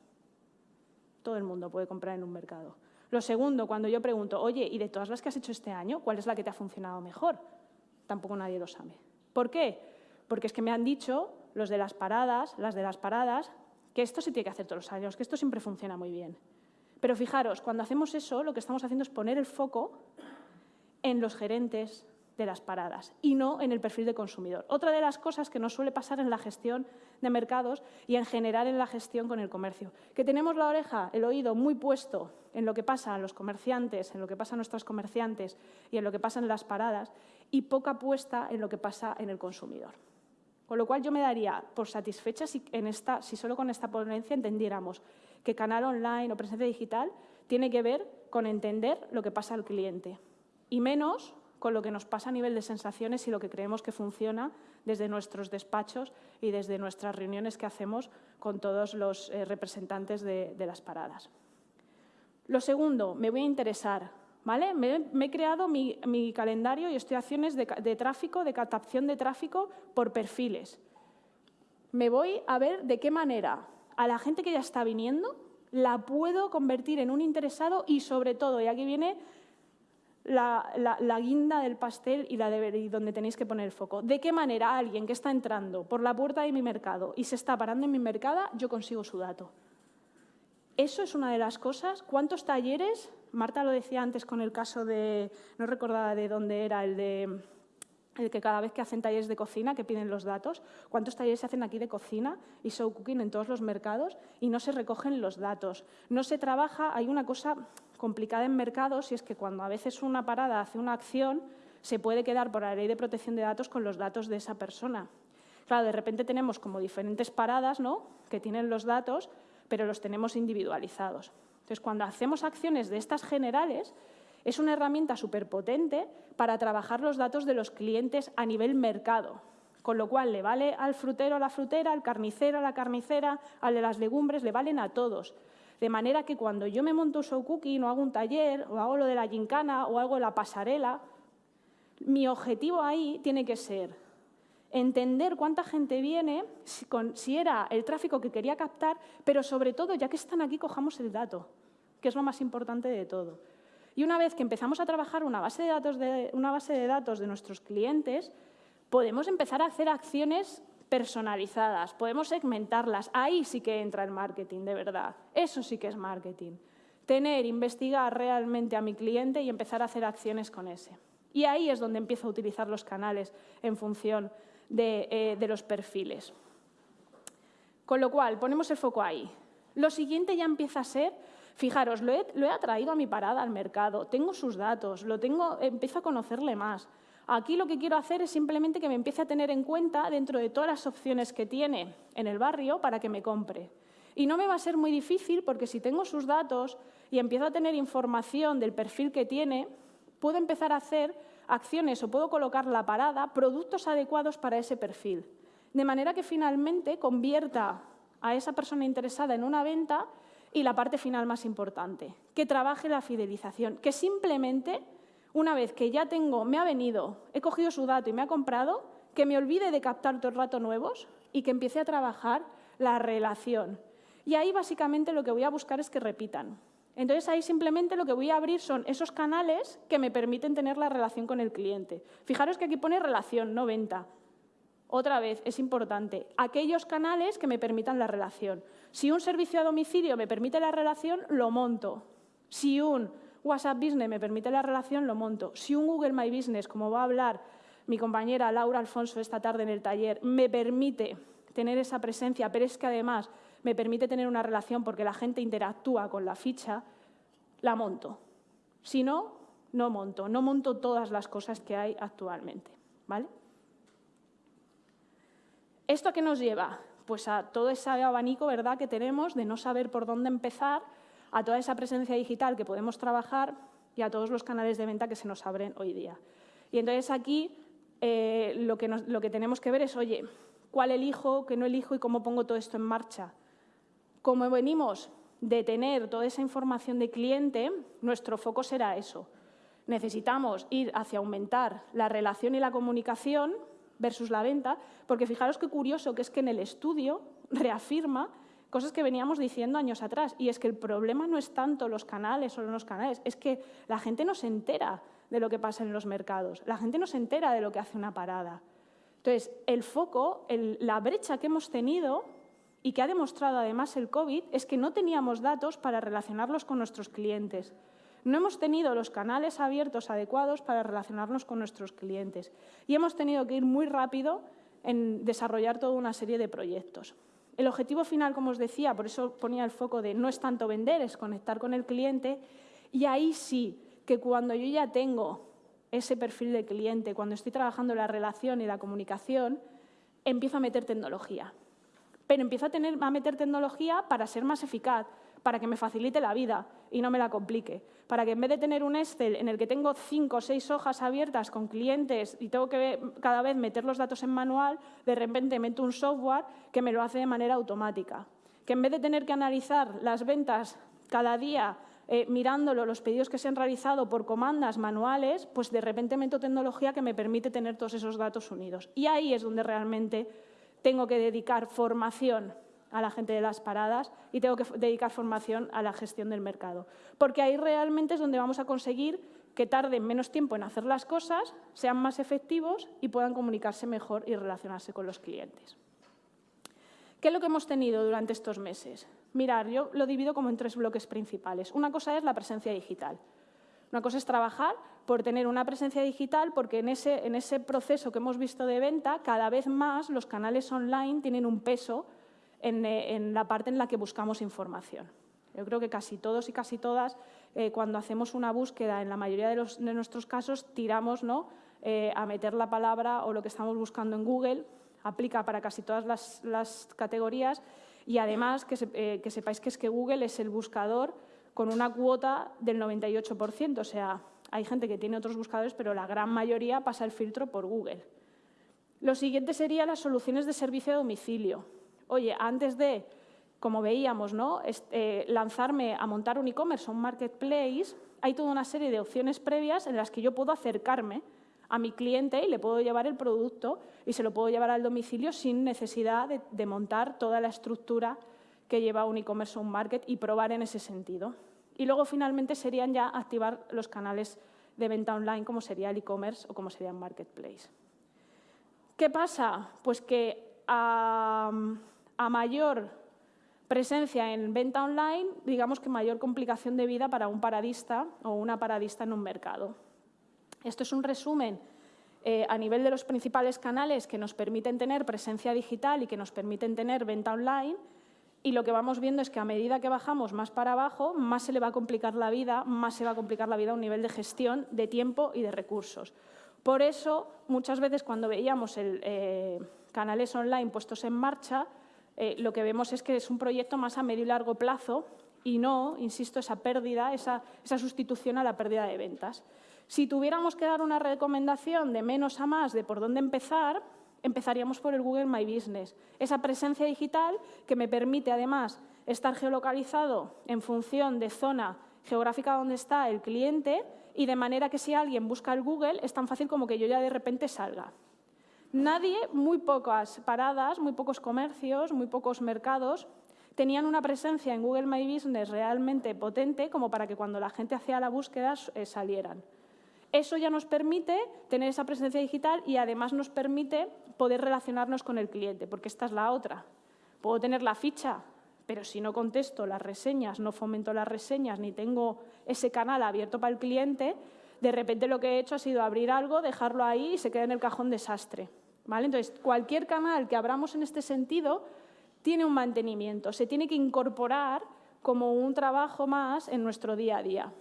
Todo el mundo puede comprar en un mercado. Lo segundo, cuando yo pregunto, oye, ¿y de todas las que has hecho este año, cuál es la que te ha funcionado mejor? Tampoco nadie lo sabe. ¿Por qué? Porque es que me han dicho los de las paradas, las de las paradas, que esto se tiene que hacer todos los años, que esto siempre funciona muy bien. Pero fijaros, cuando hacemos eso, lo que estamos haciendo es poner el foco en los gerentes de las paradas y no en el perfil de consumidor. Otra de las cosas que nos suele pasar en la gestión de mercados y en general en la gestión con el comercio, que tenemos la oreja, el oído muy puesto en lo que pasa a los comerciantes, en lo que pasa a nuestros comerciantes y en lo que pasa en las paradas y poca puesta en lo que pasa en el consumidor. Con lo cual yo me daría por satisfecha si solo con esta ponencia entendiéramos que canal online o presencia digital tiene que ver con entender lo que pasa al cliente y menos con lo que nos pasa a nivel de sensaciones y lo que creemos que funciona desde nuestros despachos y desde nuestras reuniones que hacemos con todos los eh, representantes de, las paradas. Lo segundo, me voy a interesar. ¿Vale? Me, he creado mi, calendario y estoy acciones de, de tráfico, de captación de tráfico por perfiles. Me voy a ver de qué manera a la gente que ya está viniendo la puedo convertir en un interesado y sobre todo, y aquí viene la, guinda del pastel y, la de, donde tenéis que poner el foco. ¿De qué manera alguien que está entrando por la puerta de mi mercado y se está parando en mi mercado, yo consigo su dato? Eso es una de las cosas. ¿Cuántos talleres? Marta lo decía antes con el caso de, no recordaba de dónde era, el de el que cada vez que hacen talleres de cocina, que piden los datos, cuántos talleres se hacen aquí de cocina y show cooking en todos los mercados y no se recogen los datos. No se trabaja, hay una cosa complicada en mercados y es que cuando a veces una parada hace una acción, se puede quedar por la ley de protección de datos con los datos de esa persona. Claro, de repente tenemos como diferentes paradas ¿no? que tienen los datos, pero los tenemos individualizados. Entonces, cuando hacemos acciones de estas generales, es una herramienta súper potente para trabajar los datos de los clientes a nivel mercado, con lo cual le vale al frutero a la frutera, al carnicero a la carnicera, al de las legumbres, le valen a todos. De manera que cuando yo me monto un show cooking o hago un taller o hago lo de la gincana o hago la pasarela, mi objetivo ahí tiene que ser entender cuánta gente viene, si era el tráfico que quería captar, pero sobre todo, ya que están aquí, cojamos el dato, que es lo más importante de todo. Y una vez que empezamos a trabajar una base de datos de, una base de, datos de nuestros clientes, podemos empezar a hacer acciones personalizadas, podemos segmentarlas. Ahí sí que entra el marketing, de verdad. Eso sí que es marketing. Tener, investigar realmente a mi cliente y empezar a hacer acciones con ese. Y ahí es donde empiezo a utilizar los canales en función de, eh, de los perfiles. Con lo cual, ponemos el foco ahí. Lo siguiente ya empieza a ser Fijaros, lo he, lo atraído a mi parada al mercado, tengo sus datos, lo tengo, empiezo a conocerle más. Aquí lo que quiero hacer es simplemente que me empiece a tener en cuenta dentro de todas las opciones que tiene en el barrio para que me compre. Y no me va a ser muy difícil porque si tengo sus datos y empiezo a tener información del perfil que tiene, puedo empezar a hacer acciones o puedo colocar la parada, productos adecuados para ese perfil. De manera que finalmente convierta a esa persona interesada en una venta y la parte final más importante, que trabaje la fidelización, que simplemente, una vez que ya tengo, me ha venido, he cogido su dato y me ha comprado, que me olvide de captar todo el rato nuevos y que empiece a trabajar la relación. Y ahí básicamente lo que voy a buscar es que repitan. Entonces ahí simplemente lo que voy a abrir son esos canales que me permiten tener la relación con el cliente. Fijaros que aquí pone relación, no venta. Otra vez, es importante, aquellos canales que me permitan la relación. Si un servicio a domicilio me permite la relación, lo monto. Si un WhatsApp Business me permite la relación, lo monto. Si un Google My Business, como va a hablar mi compañera Laura Alfonso esta tarde en el taller, me permite tener esa presencia, pero es que además me permite tener una relación porque la gente interactúa con la ficha, la monto. Si no, no monto. No monto todas las cosas que hay actualmente. ¿vale? ¿Esto qué nos lleva? Pues a todo ese abanico ¿verdad? que tenemos de no saber por dónde empezar, a toda esa presencia digital que podemos trabajar y a todos los canales de venta que se nos abren hoy día. Y entonces aquí eh, lo, que lo que tenemos que ver es, oye, ¿cuál elijo, qué no elijo y cómo pongo todo esto en marcha? Como venimos de tener toda esa información de cliente, nuestro foco será eso. Necesitamos ir hacia aumentar la relación y la comunicación versus la venta, porque fijaros qué curioso que es que en el estudio reafirma cosas que veníamos diciendo años atrás, y es que el problema no es tanto los canales o los canales, es que la gente no se entera de lo que pasa en los mercados, la gente no se entera de lo que hace una parada. Entonces, el foco, la brecha que hemos tenido y que ha demostrado además el COVID es que no teníamos datos para relacionarlos con nuestros clientes. No hemos tenido los canales abiertos adecuados para relacionarnos con nuestros clientes y hemos tenido que ir muy rápido en desarrollar toda una serie de proyectos. El objetivo final, como os decía, por eso ponía el foco de no es tanto vender, es conectar con el cliente y ahí sí que cuando yo ya tengo ese perfil de cliente, cuando estoy trabajando la relación y la comunicación, empiezo a meter tecnología. Pero empiezo a, meter tecnología para ser más eficaz, para que me facilite la vida y no me la complique. Para que en vez de tener un Excel en el que tengo cinco o seis hojas abiertas con clientes y tengo que cada vez meter los datos en manual, de repente meto un software que me lo hace de manera automática. Que en vez de tener que analizar las ventas cada día eh, mirándolo, los pedidos que se han realizado por comandas manuales, pues de repente meto tecnología que me permite tener todos esos datos unidos. Y ahí es donde realmente tengo que dedicar formación a la gente de las paradas y tengo que dedicar formación a la gestión del mercado. Porque ahí realmente es donde vamos a conseguir que tarden menos tiempo en hacer las cosas, sean más efectivos y puedan comunicarse mejor y relacionarse con los clientes. ¿Qué es lo que hemos tenido durante estos meses? Mirar, yo lo divido como en tres bloques principales. Una cosa es la presencia digital. Una cosa es trabajar por tener una presencia digital, porque en ese, en ese proceso que hemos visto de venta, cada vez más los canales online tienen un peso eh, en, la parte en la que buscamos información. Yo creo que casi todos y casi todas, eh, cuando hacemos una búsqueda, en la mayoría de, nuestros casos, tiramos ¿no? Eh, a meter la palabra o lo que estamos buscando en Google, aplica para casi todas las, categorías y además que, que, sepáis que es que Google es el buscador con una cuota del 98%, o sea, hay gente que tiene otros buscadores, pero la gran mayoría pasa el filtro por Google. Lo siguiente sería las soluciones de servicio a domicilio oye, antes de, como veíamos, ¿no? Eh, lanzarme a montar un e-commerce o un marketplace, hay toda una serie de opciones previas en las que yo puedo acercarme a mi cliente y le puedo llevar el producto y se lo puedo llevar al domicilio sin necesidad de, montar toda la estructura que lleva un e-commerce o un market y probar en ese sentido. Y luego, finalmente, serían ya activar los canales de venta online, como sería el e-commerce o como sería el marketplace. ¿Qué pasa? Pues que a mayor presencia en venta online, digamos que mayor complicación de vida para un paradista o una paradista en un mercado. Esto es un resumen eh, a nivel de los principales canales que nos permiten tener presencia digital y que nos permiten tener venta online y lo que vamos viendo es que a medida que bajamos más para abajo, más se le va a complicar la vida, más se va a complicar la vida a un nivel de gestión de tiempo y de recursos. Por eso, muchas veces cuando veíamos el, eh, canales online puestos en marcha, eh, lo que vemos es que es un proyecto más a medio y largo plazo y no, insisto, esa pérdida, esa, sustitución a la pérdida de ventas. Si tuviéramos que dar una recomendación de menos a más de por dónde empezar, empezaríamos por el Google My Business. Esa presencia digital que me permite, además, estar geolocalizado en función de zona geográfica donde está el cliente y de manera que si alguien busca el Google es tan fácil como que yo ya de repente salga. Nadie, muy pocas paradas, muy pocos comercios, muy pocos mercados tenían una presencia en Google My Business realmente potente como para que cuando la gente hacía la búsqueda eh, salieran. Eso ya nos permite tener esa presencia digital y además nos permite poder relacionarnos con el cliente, porque esta es la otra. Puedo tener la ficha, pero si no contesto las reseñas, no fomento las reseñas, ni tengo ese canal abierto para el cliente, de repente lo que he hecho ha sido abrir algo, dejarlo ahí y se queda en el cajón desastre. ¿vale? Entonces, cualquier canal que abramos en este sentido tiene un mantenimiento, se tiene que incorporar como un trabajo más en nuestro día a día.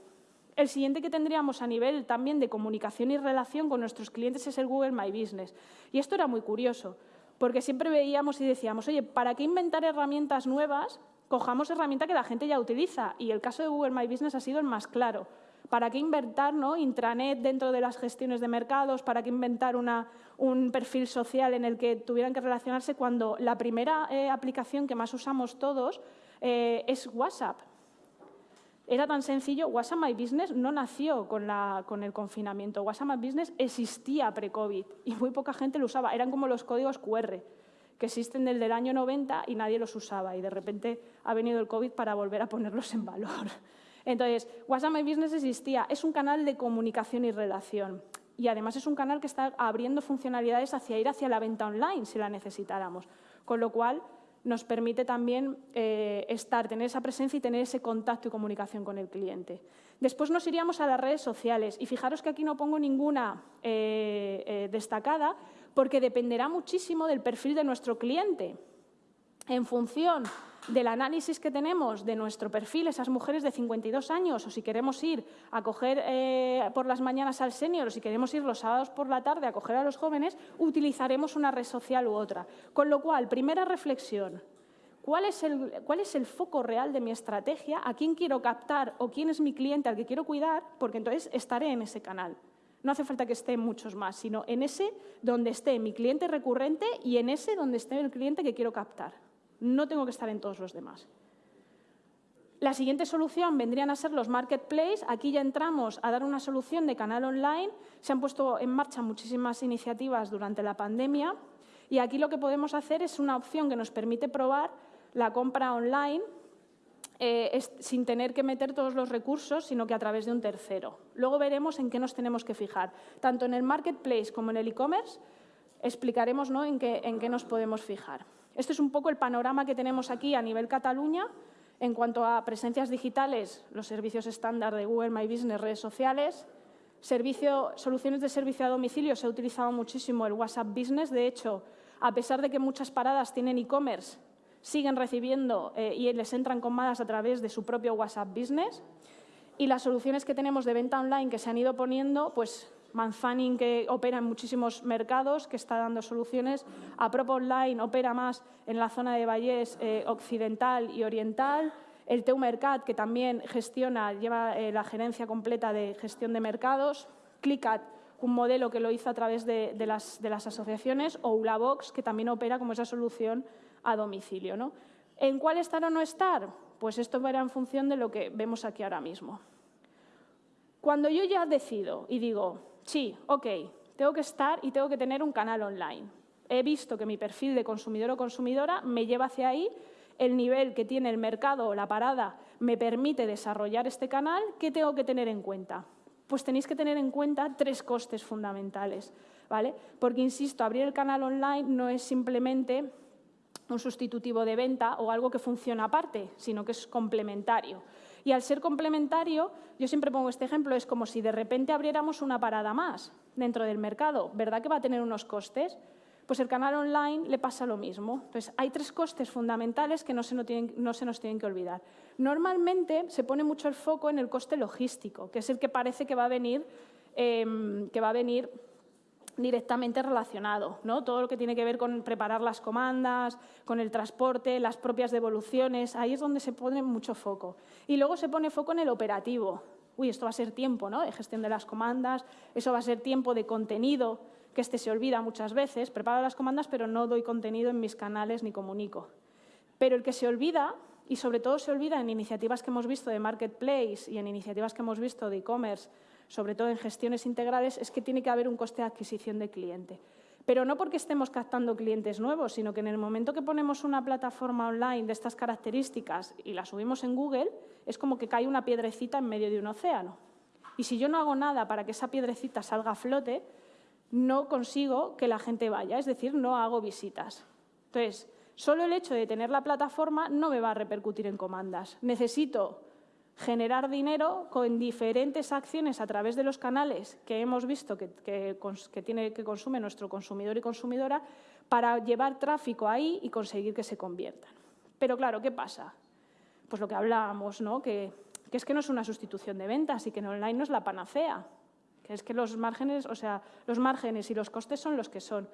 El siguiente que tendríamos a nivel también de comunicación y relación con nuestros clientes es el Google My Business. Y esto era muy curioso, porque siempre veíamos y decíamos, oye, ¿para qué inventar herramientas nuevas? Cojamos herramientas que la gente ya utiliza. Y el caso de Google My Business ha sido el más claro. ¿Para qué inventar intranet dentro de las gestiones de mercados? ¿Para qué inventar un perfil social en el que tuvieran que relacionarse cuando la primera eh, aplicación que más usamos todos eh, es WhatsApp? Era tan sencillo, WhatsApp My Business no nació con, el confinamiento. WhatsApp My Business existía pre-COVID y muy poca gente lo usaba. Eran como los códigos QR, que existen desde el año 90 y nadie los usaba. Y de repente ha venido el COVID para volver a ponerlos en valor. Entonces, WhatsApp My Business existía. Es un canal de comunicación y relación. Y además es un canal que está abriendo funcionalidades hacia ir hacia la venta online, si la necesitáramos. Con lo cual, nos permite también eh, estar, tener esa presencia y tener ese contacto y comunicación con el cliente. Después nos iríamos a las redes sociales y fijaros que aquí no pongo ninguna eh, eh, destacada porque dependerá muchísimo del perfil de nuestro cliente. En función del análisis que tenemos de nuestro perfil, esas mujeres de 52 años, o si queremos ir a coger eh, por las mañanas al senior, o si queremos ir los sábados por la tarde a coger a los jóvenes, utilizaremos una red social u otra. Con lo cual, primera reflexión, ¿cuál es el, cuál es el foco real de mi estrategia? ¿A quién quiero captar o quién es mi cliente al que quiero cuidar? Porque entonces estaré en ese canal. No hace falta que esté muchos más, sino en ese donde esté mi cliente recurrente y en ese donde esté el cliente que quiero captar. No tengo que estar en todos los demás. La siguiente solución vendrían a ser los marketplaces. Aquí ya entramos a dar una solución de canal online. Se han puesto en marcha muchísimas iniciativas durante la pandemia y aquí lo que podemos hacer es una opción que nos permite probar la compra online eh, sin tener que meter todos los recursos, sino que a través de un tercero. Luego veremos en qué nos tenemos que fijar. Tanto en el marketplace como en el e-commerce explicaremos ¿no? en, qué, en qué nos podemos fijar. Este es un poco el panorama que tenemos aquí a nivel Cataluña. En cuanto a presencias digitales, los servicios estándar de Google My Business, redes sociales, soluciones de servicio a domicilio, se ha utilizado muchísimo el WhatsApp Business. De hecho, a pesar de que muchas paradas tienen e-commerce, siguen recibiendo eh, y les entran comadas a través de su propio WhatsApp Business. Y las soluciones que tenemos de venta online que se han ido poniendo, pues Manzanin, que opera en muchísimos mercados, que está dando soluciones. Apropo Online opera más en la zona de Vallés eh, occidental y oriental. El Teu Mercat, que también gestiona, lleva eh, la gerencia completa de gestión de mercados. Clickat, un modelo que lo hizo a través de, las, asociaciones. O Ulabox, que también opera como esa solución a domicilio. ¿no? ¿En cuál estar o no estar? Pues esto verá en función de lo que vemos aquí ahora mismo. Cuando yo ya decido y digo, sí, ok, tengo que estar y tengo que tener un canal online. He visto que mi perfil de consumidor o consumidora me lleva hacia ahí, el nivel que tiene el mercado o la parada me permite desarrollar este canal, ¿qué tengo que tener en cuenta? Pues tenéis que tener en cuenta tres costes fundamentales, ¿vale? Porque, insisto, abrir el canal online no es simplemente un sustitutivo de venta o algo que funciona aparte, sino que es complementario. Y al ser complementario, yo siempre pongo este ejemplo, es como si de repente abriéramos una parada más dentro del mercado. ¿Verdad que va a tener unos costes? Pues el canal online le pasa lo mismo. Entonces, hay tres costes fundamentales que no se, nos tienen, que olvidar. Normalmente se pone mucho el foco en el coste logístico, que es el que parece que va a venir, em, que va a venir directamente relacionado. ¿no? Todo lo que tiene que ver con preparar las comandas, con el transporte, las propias devoluciones, ahí es donde se pone mucho foco. Y luego se pone foco en el operativo. Uy, esto va a ser tiempo ¿no? de gestión de las comandas, eso va a ser tiempo de contenido, que este se olvida muchas veces. Preparo las comandas, pero no doy contenido en mis canales ni comunico. Pero el que se olvida, y sobre todo se olvida en iniciativas que hemos visto de marketplace y en iniciativas que hemos visto de e-commerce, sobre todo en gestiones integrales, es que tiene que haber un coste de adquisición de cliente. pero no porque estemos captando clientes nuevos, sino que en el momento que ponemos una plataforma online de estas características y la subimos en Google, es como que cae una piedrecita en medio de un océano. Y si yo no hago nada para que esa piedrecita salga a flote, no consigo que la gente vaya, es decir, no hago visitas. Entonces, solo el hecho de tener la plataforma no me va a repercutir en comandas. Necesito generar dinero con diferentes acciones a través de los canales que hemos visto que, tiene, que consume nuestro consumidor y consumidora para llevar tráfico ahí y conseguir que se conviertan. Pero claro, ¿qué pasa? Pues lo que hablábamos, ¿no? que, que es que no es una sustitución de ventas y que en online no es la panacea, que es que los márgenes, o sea, los márgenes y los costes son los que son.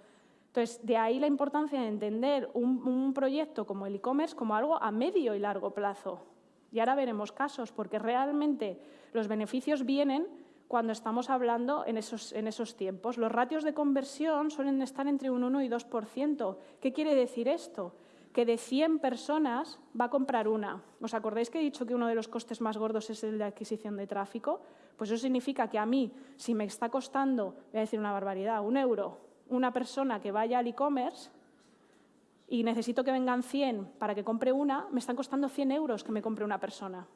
Entonces, de ahí la importancia de entender un proyecto como el e-commerce como algo a medio y largo plazo, y ahora veremos casos, porque realmente los beneficios vienen cuando estamos hablando en esos, en esos tiempos. Los ratios de conversión suelen estar entre un 1 y 2%. ¿Qué quiere decir esto? Que de 100 personas va a comprar una. ¿Os acordáis que he dicho que uno de los costes más gordos es el de adquisición de tráfico? Pues eso significa que a mí, si me está costando, voy a decir una barbaridad, un euro, una persona que vaya al e-commerce, y necesito que vengan 100 para que compre una, me están costando 100 euros que me compre una persona.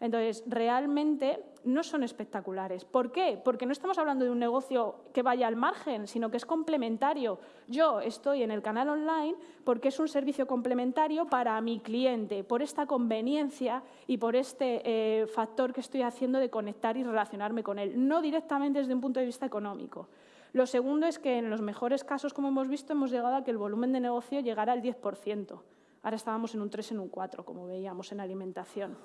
Entonces, realmente no son espectaculares. ¿Por qué? Porque no estamos hablando de un negocio que vaya al margen, sino que es complementario. Yo estoy en el canal online porque es un servicio complementario para mi cliente, por esta conveniencia y por este eh, factor que estoy haciendo de conectar y relacionarme con él, no directamente desde un punto de vista económico. Lo segundo es que en los mejores casos, como hemos visto, hemos llegado a que el volumen de negocio llegara al 10%. Ahora estábamos en un 3, en un 4, como veíamos en alimentación.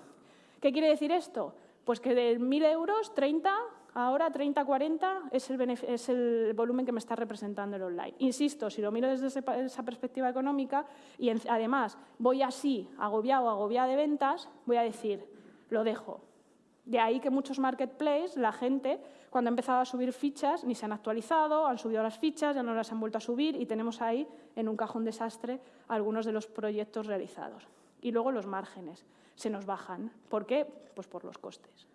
¿Qué quiere decir esto? Pues que de 1.000 euros, 30, ahora 30, 40 es el, es el, volumen que me está representando el online. Insisto, si lo miro desde esa perspectiva económica y además voy así, agobiado agobiada de ventas, voy a decir, lo dejo. De ahí que muchos marketplaces, la gente cuando ha empezado a subir fichas, ni se han actualizado, han subido las fichas, ya no las han vuelto a subir y tenemos ahí en un cajón desastre algunos de los proyectos realizados. Y luego los márgenes se nos bajan. ¿Por qué? Pues por los costes.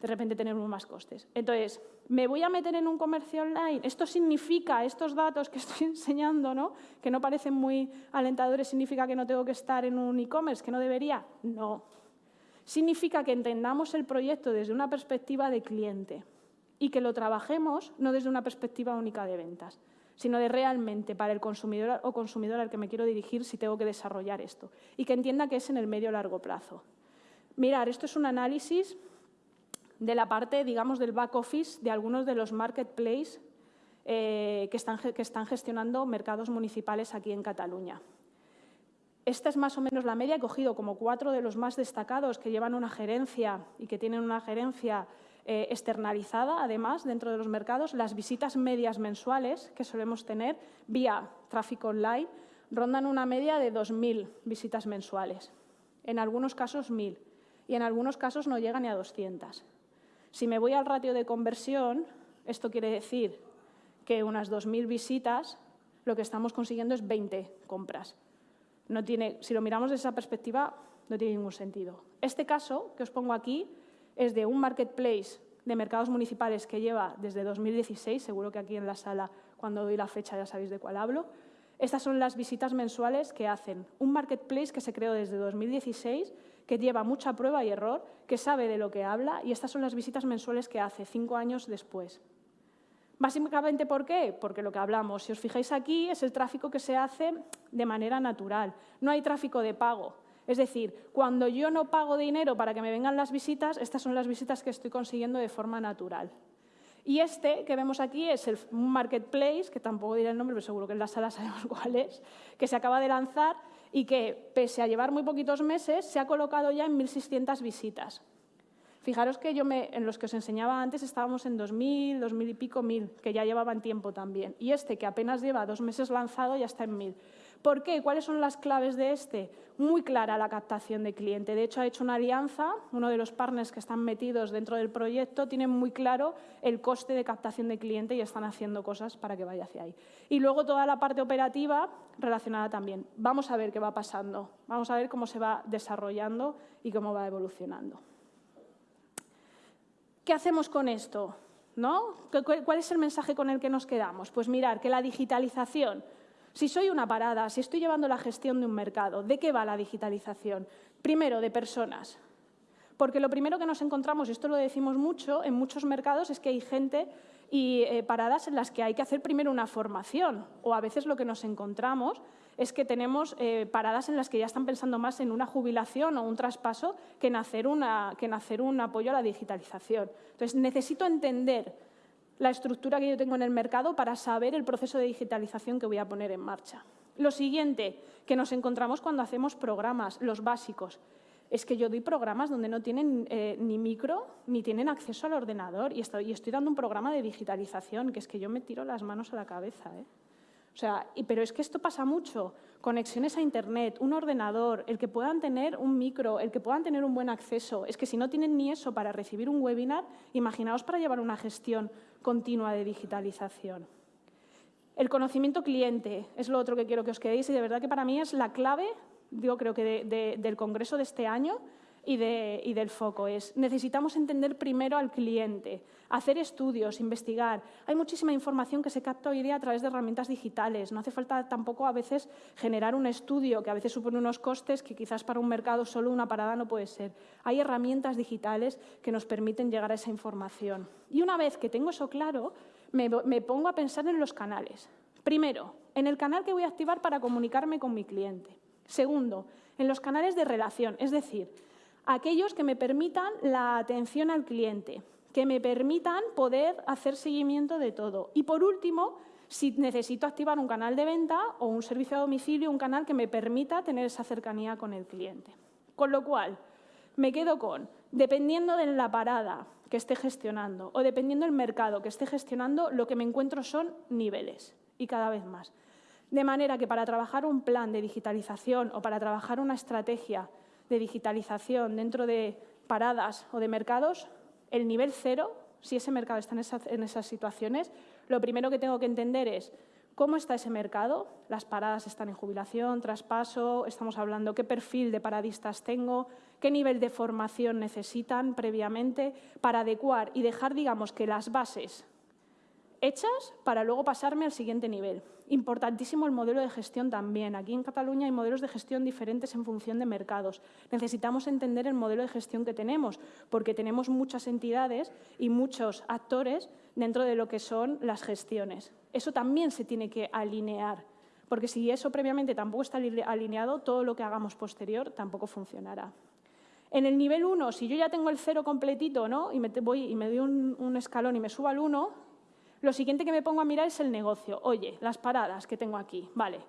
De repente tenemos más costes. Entonces, ¿me voy a meter en un comercio online? ¿Esto significa, estos datos que estoy enseñando, ¿no? que no parecen muy alentadores, significa que no tengo que estar en un e-commerce, que no debería? No, significa que entendamos el proyecto desde una perspectiva de cliente y que lo trabajemos no desde una perspectiva única de ventas, sino de realmente para el consumidor o consumidora al que me quiero dirigir si tengo que desarrollar esto y que entienda que es en el medio largo plazo. Mirar, esto es un análisis de la parte, digamos, del back office de algunos de los marketplaces eh, que, están, que están gestionando mercados municipales aquí en Cataluña. Esta es más o menos la media. He cogido como cuatro de los más destacados que llevan una gerencia y que tienen una gerencia eh, externalizada, además, dentro de los mercados. Las visitas medias mensuales que solemos tener vía tráfico online rondan una media de 2.000 visitas mensuales. En algunos casos 1.000 y en algunos casos no llegan ni a 200. Si me voy al ratio de conversión, esto quiere decir que unas 2.000 visitas, lo que estamos consiguiendo es 20 compras si lo miramos desde esa perspectiva, no tiene ningún sentido. Este caso que os pongo aquí es de un marketplace de mercados municipales que lleva desde 2016, seguro que aquí en la sala, cuando doy la fecha, ya sabéis de cuál hablo. Estas son las visitas mensuales que hacen. Un marketplace que se creó desde 2016, que lleva mucha prueba y error, que sabe de lo que habla, y estas son las visitas mensuales que hace cinco años después. Básicamente, ¿por qué? Porque lo que hablamos, si os fijáis aquí, es el tráfico que se hace de manera natural. No hay tráfico de pago. Es decir, cuando yo no pago dinero para que me vengan las visitas, estas son las visitas que estoy consiguiendo de forma natural. Y este que vemos aquí es el, marketplace, que tampoco diré el nombre, pero seguro que en la sala sabemos cuál es, que se acaba de lanzar y que, pese a llevar muy poquitos meses, se ha colocado ya en 1.600 visitas. Fijaros que yo me, en los que os enseñaba antes estábamos en 2.000, 2.000 y pico, 1.000, que ya llevaban tiempo también. Y este, que apenas lleva dos meses lanzado, ya está en 1.000. ¿Por qué? ¿Cuáles son las claves de este? Muy clara la captación de cliente. De hecho, ha hecho una alianza, uno de los partners que están metidos dentro del proyecto tiene muy claro el coste de captación de cliente y están haciendo cosas para que vaya hacia ahí. Y luego toda la parte operativa relacionada también. Vamos a ver qué va pasando, vamos a ver cómo se va desarrollando y cómo va evolucionando. ¿Qué hacemos con esto? ¿no? ¿Cuál es el mensaje con el que nos quedamos? Pues mirar que la digitalización, si soy una parada, si estoy llevando la gestión de un mercado, ¿de qué va la digitalización? Primero, de personas. Porque lo primero que nos encontramos, y esto lo decimos mucho, en muchos mercados es que hay gente y eh, paradas en las que hay que hacer primero una formación. O a veces lo que nos encontramos es que tenemos eh, paradas en las que ya están pensando más en una jubilación o un traspaso que en, hacer un apoyo a la digitalización. Entonces, necesito entender la estructura que yo tengo en el mercado para saber el proceso de digitalización que voy a poner en marcha. Lo siguiente que nos encontramos cuando hacemos programas, los básicos es que yo doy programas donde no tienen eh, ni micro ni tienen acceso al ordenador y estoy, estoy, dando un programa de digitalización, que es que yo me tiro las manos a la cabeza. ¿eh? O sea, pero es que esto pasa mucho. Conexiones a Internet, un ordenador, el que puedan tener un micro, el que puedan tener un buen acceso. Es que si no tienen ni eso para recibir un webinar, imaginaos para llevar una gestión continua de digitalización. El conocimiento cliente es lo otro que quiero que os quedéis y de verdad que para mí es la clave digo, creo que del Congreso de este año y, del foco. Es, necesitamos entender primero al cliente, hacer estudios, investigar. Hay muchísima información que se capta hoy día a través de herramientas digitales. No hace falta tampoco a veces generar un estudio que a veces supone unos costes que quizás para un mercado solo una parada no puede ser. Hay herramientas digitales que nos permiten llegar a esa información. Y una vez que tengo eso claro, me, me pongo a pensar en los canales. Primero, en el canal que voy a activar para comunicarme con mi cliente. Segundo, en los canales de relación, es decir, aquellos que me permitan la atención al cliente, que me permitan poder hacer seguimiento de todo. Y por último, si necesito activar un canal de venta o un servicio a domicilio, un canal que me permita tener esa cercanía con el cliente. Con lo cual, me quedo con, dependiendo de la parada que esté gestionando o dependiendo del mercado que esté gestionando, lo que me encuentro son niveles y cada vez más. De manera que para trabajar un plan de digitalización o para trabajar una estrategia de digitalización dentro de paradas o de mercados, el nivel cero, si ese mercado está en, esas situaciones, lo primero que tengo que entender es cómo está ese mercado, las paradas están en jubilación, traspaso, estamos hablando qué perfil de paradistas tengo, qué nivel de formación necesitan previamente para adecuar y dejar, digamos, que las bases hechas para luego pasarme al siguiente nivel. Importantísimo el modelo de gestión también. Aquí en Cataluña hay modelos de gestión diferentes en función de mercados. Necesitamos entender el modelo de gestión que tenemos, porque tenemos muchas entidades y muchos actores dentro de lo que son las gestiones. Eso también se tiene que alinear, porque si eso previamente tampoco está alineado, todo lo que hagamos posterior tampoco funcionará. En el nivel 1, si yo ya tengo el cero completito ¿no? y, me voy, y me doy un, un escalón y me subo al 1, lo siguiente que me pongo a mirar es el negocio. Oye, las paradas que tengo aquí, vale.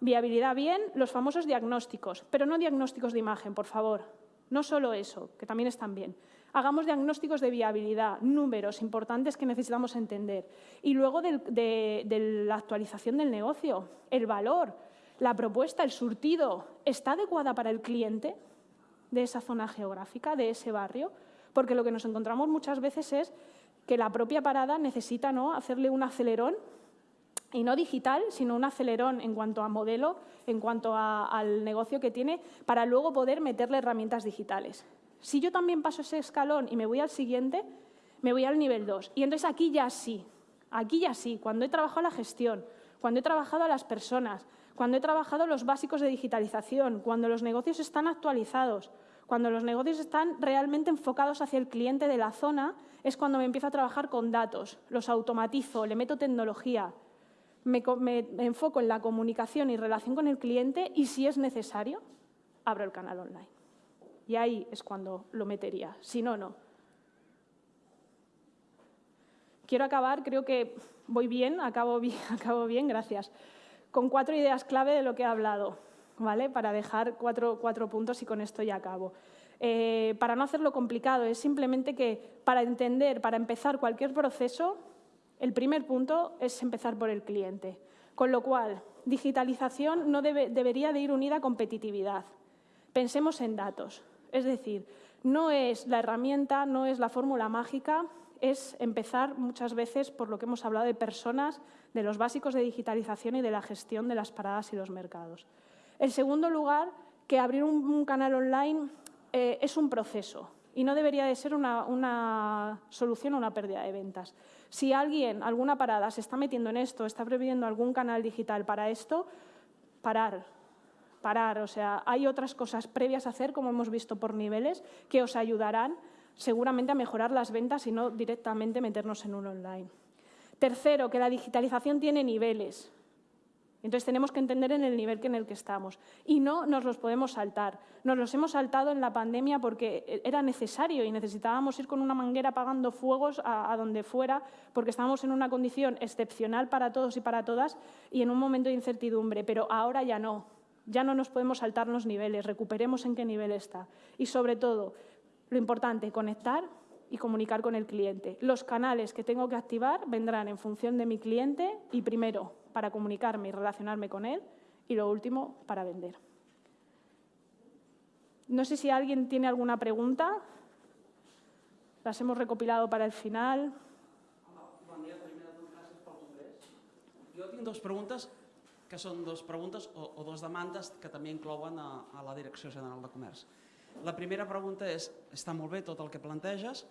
Viabilidad bien, los famosos diagnósticos, pero no diagnósticos de imagen, por favor. No solo eso, que también están bien. Hagamos diagnósticos de viabilidad, números importantes que necesitamos entender. Y luego de, la actualización del negocio, el valor, la propuesta, el surtido, ¿está adecuada para el cliente de esa zona geográfica, de ese barrio? Porque lo que nos encontramos muchas veces es que la propia parada necesita ¿no? hacerle un acelerón, y no digital, sino un acelerón en cuanto a modelo, en cuanto al negocio que tiene, para luego poder meterle herramientas digitales. Si yo también paso ese escalón y me voy al siguiente, me voy al nivel 2. Y entonces aquí ya sí, aquí ya sí, cuando he trabajado la gestión, cuando he trabajado a las personas, cuando he trabajado los básicos de digitalización, cuando los negocios están actualizados, cuando los negocios están realmente enfocados hacia el cliente de la zona, es cuando me empiezo a trabajar con datos, los automatizo, le meto tecnología, me, enfoco en la comunicación y relación con el cliente y, si es necesario, abro el canal online. Y ahí es cuando lo metería, si no, no. Quiero acabar, creo que voy bien, acabo bien, acabo bien, gracias, con cuatro ideas clave de lo que he hablado. ¿vale? para dejar cuatro, puntos y con esto ya acabo. Eh, para no hacerlo complicado, es simplemente que para entender, para empezar cualquier proceso, el primer punto es empezar por el cliente. Con lo cual, digitalización no debería de ir unida a competitividad. Pensemos en datos. Es decir, no es la herramienta, no es la fórmula mágica, es empezar muchas veces por lo que hemos hablado de personas, de los básicos de digitalización y de la gestión de las paradas y los mercados. En segundo lugar, que abrir un, canal online eh, es un proceso. y no debería de ser una, solución a una pérdida de ventas. Si alguien, alguna parada, se está metiendo en esto, está previendo algún canal digital para esto, parar, parar. O sea, hay otras cosas previas a hacer, como hemos visto por niveles, que os ayudarán seguramente a mejorar las ventas y no directamente meternos en un online. Tercero, que la digitalización tiene niveles. Entonces tenemos que entender en el nivel en el que estamos. Y no nos los podemos saltar. Nos los hemos saltado en la pandemia porque era necesario y necesitábamos ir con una manguera apagando fuegos a, donde fuera porque estábamos en una condición excepcional para todos y para todas y en un momento de incertidumbre. Pero ahora ya no. Ya no nos podemos saltar los niveles. Recuperemos en qué nivel está. Y sobre todo, lo importante, conectar y comunicar con el cliente. Los canales que tengo que activar vendrán en función de mi cliente y primero para comunicarme y relacionarme con él y lo último para vender. No sé si alguien tiene alguna pregunta. Las hemos recopilado para el final. Jo tinc dues preguntes, que són dues preguntes o, o dues demandes que també inclouen a, a la Direcció General de Comerç. La primera pregunta és, està molt bé tot el que planteges,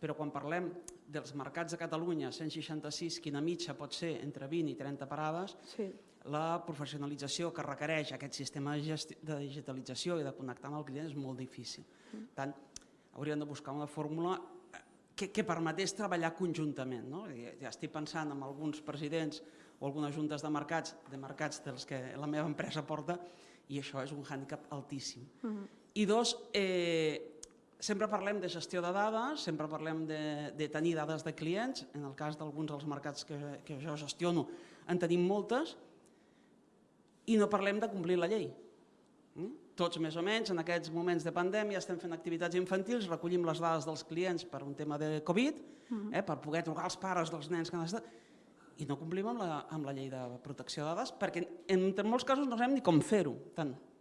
però quan parlem dels mercats de Catalunya, 166, quina mitja pot ser entre 20 i 30 parades, sí. la professionalització que requereix aquest sistema de digitalització i de connectar amb el client és molt difícil. Per mm. tant, hauríem de buscar una fórmula eh, que, que permetés treballar conjuntament. No? Ja estic pensant en alguns presidents o algunes juntes de mercats, de mercats dels que la meva empresa porta, i això és un hàndicap altíssim. Uh mm-hmm. -huh. I dos, eh, sempre parlem de gestió de dades, sempre parlem de, de tenir dades de clients, en el cas d'alguns dels mercats que, que jo gestiono en tenim moltes, i no parlem de complir la llei. Mm? Tots més o menys en aquests moments de pandèmia estem fent activitats infantils, recollim les dades dels clients per un tema de Covid, mm. eh, per poder trucar als pares dels nens que han estat, i no complim amb la, amb la llei de protecció de dades perquè en, en molts casos no sabem ni com fer-ho.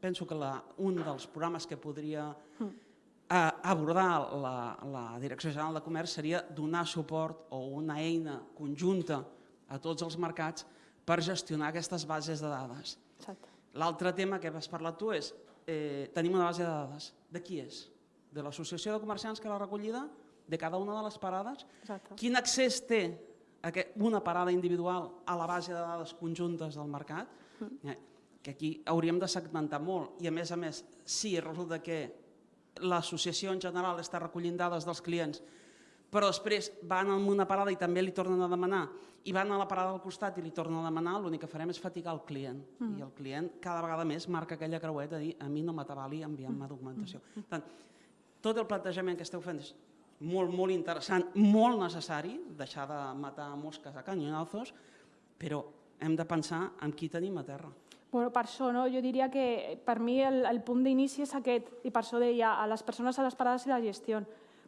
Penso que la, un dels programes que podria mm abordar la, la Direcció General de Comerç seria donar suport o una eina conjunta a tots els mercats per gestionar aquestes bases de dades. L'altre tema que has parlat tu és, eh, tenim una base de dades. De qui és? De l'associació de comerciants que l'ha recollida? De cada una de les parades? Exacte. Quin accés té una parada individual a la base de dades conjuntes del mercat? Mm. Que aquí hauríem de segmentar molt i a més a més, si resulta que l'associació en general està recollint dades dels clients, però després van a una parada i també li tornen a demanar, i van a la parada al costat i li tornen a demanar, l'únic que farem és fatigar el client. Mm. I el client cada vegada més marca aquella creueta de dir a mi no m'atabali enviant-me documentació. Mm. Tant, tot el plantejament que esteu fent és molt, molt interessant, molt necessari, deixar de matar mosques a canyonazos, però hem de pensar en qui tenim a terra. Bueno, per això, no? jo diria que per mi el, el punt d'inici és aquest, i per això deia a les persones a les parades i la gestió,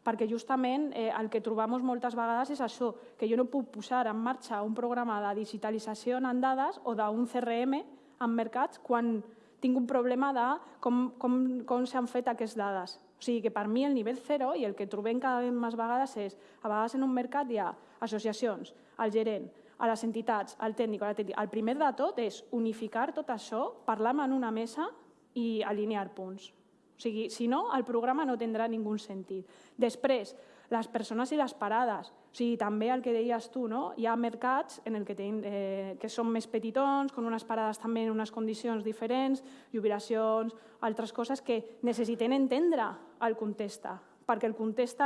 perquè justament eh, el que trobem moltes vegades és això, que jo no puc posar en marxa un programa de digitalització en dades o d'un CRM en mercats quan tinc un problema de com, com, com s'han fet aquestes dades. O sigui que per mi el nivell zero i el que trobem cada vegada més vegades és, a vegades en un mercat hi ha associacions, el gerent, a les entitats, al tècnic, a la. El primer de tot és unificar tot això, parlar en una mesa i alinear punts. O sigui, si no, el programa no tindrà ningú sentit. Després, les persones i les parades. O sigui, també el que deies tu, no? hi ha mercats en el que, ten, eh, que són més petitons, amb unes parades també en unes condicions diferents, jubilacions, altres coses que necessiten entendre el context, perquè el context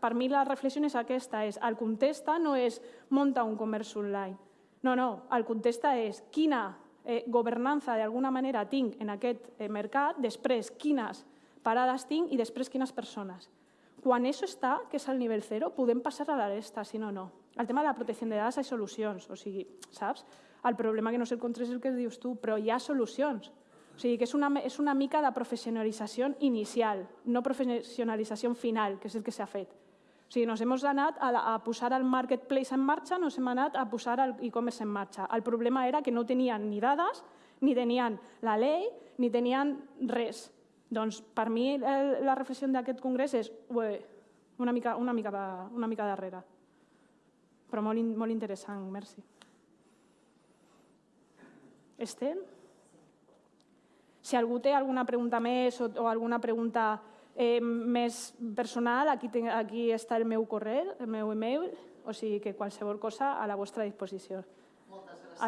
per mi la reflexió és aquesta, és el contesta no és munta un comerç online. No, no, el contesta és quina eh, governança d'alguna manera tinc en aquest eh, mercat, després quines parades tinc i després quines persones. Quan això està, que és el nivell zero, podem passar a la resta, si no, no. El tema de la protecció de dades hi ha solucions, o sigui, saps? El problema que no sé el contra és el que dius tu, però hi ha solucions. O sigui, que és una, és una mica de professionalització inicial, no professionalització final, que és el que s'ha fet. O sigui, nos hem anat a, a posar el marketplace en marxa, nos hem anat a posar el e-commerce en marxa. El problema era que no tenien ni dades, ni tenien la llei, ni tenien res. Doncs per mi el, la reflexió d'aquest congrés és ué, una, mica, una, mica, una mica darrere. Però molt, molt interessant, merci. Estem? Si algú té alguna pregunta més o, o alguna pregunta Eh, més personal, aquí, aquí està el meu correu, el meu email, o sigui que qualsevol cosa a la vostra disposició. Moltes gràcies.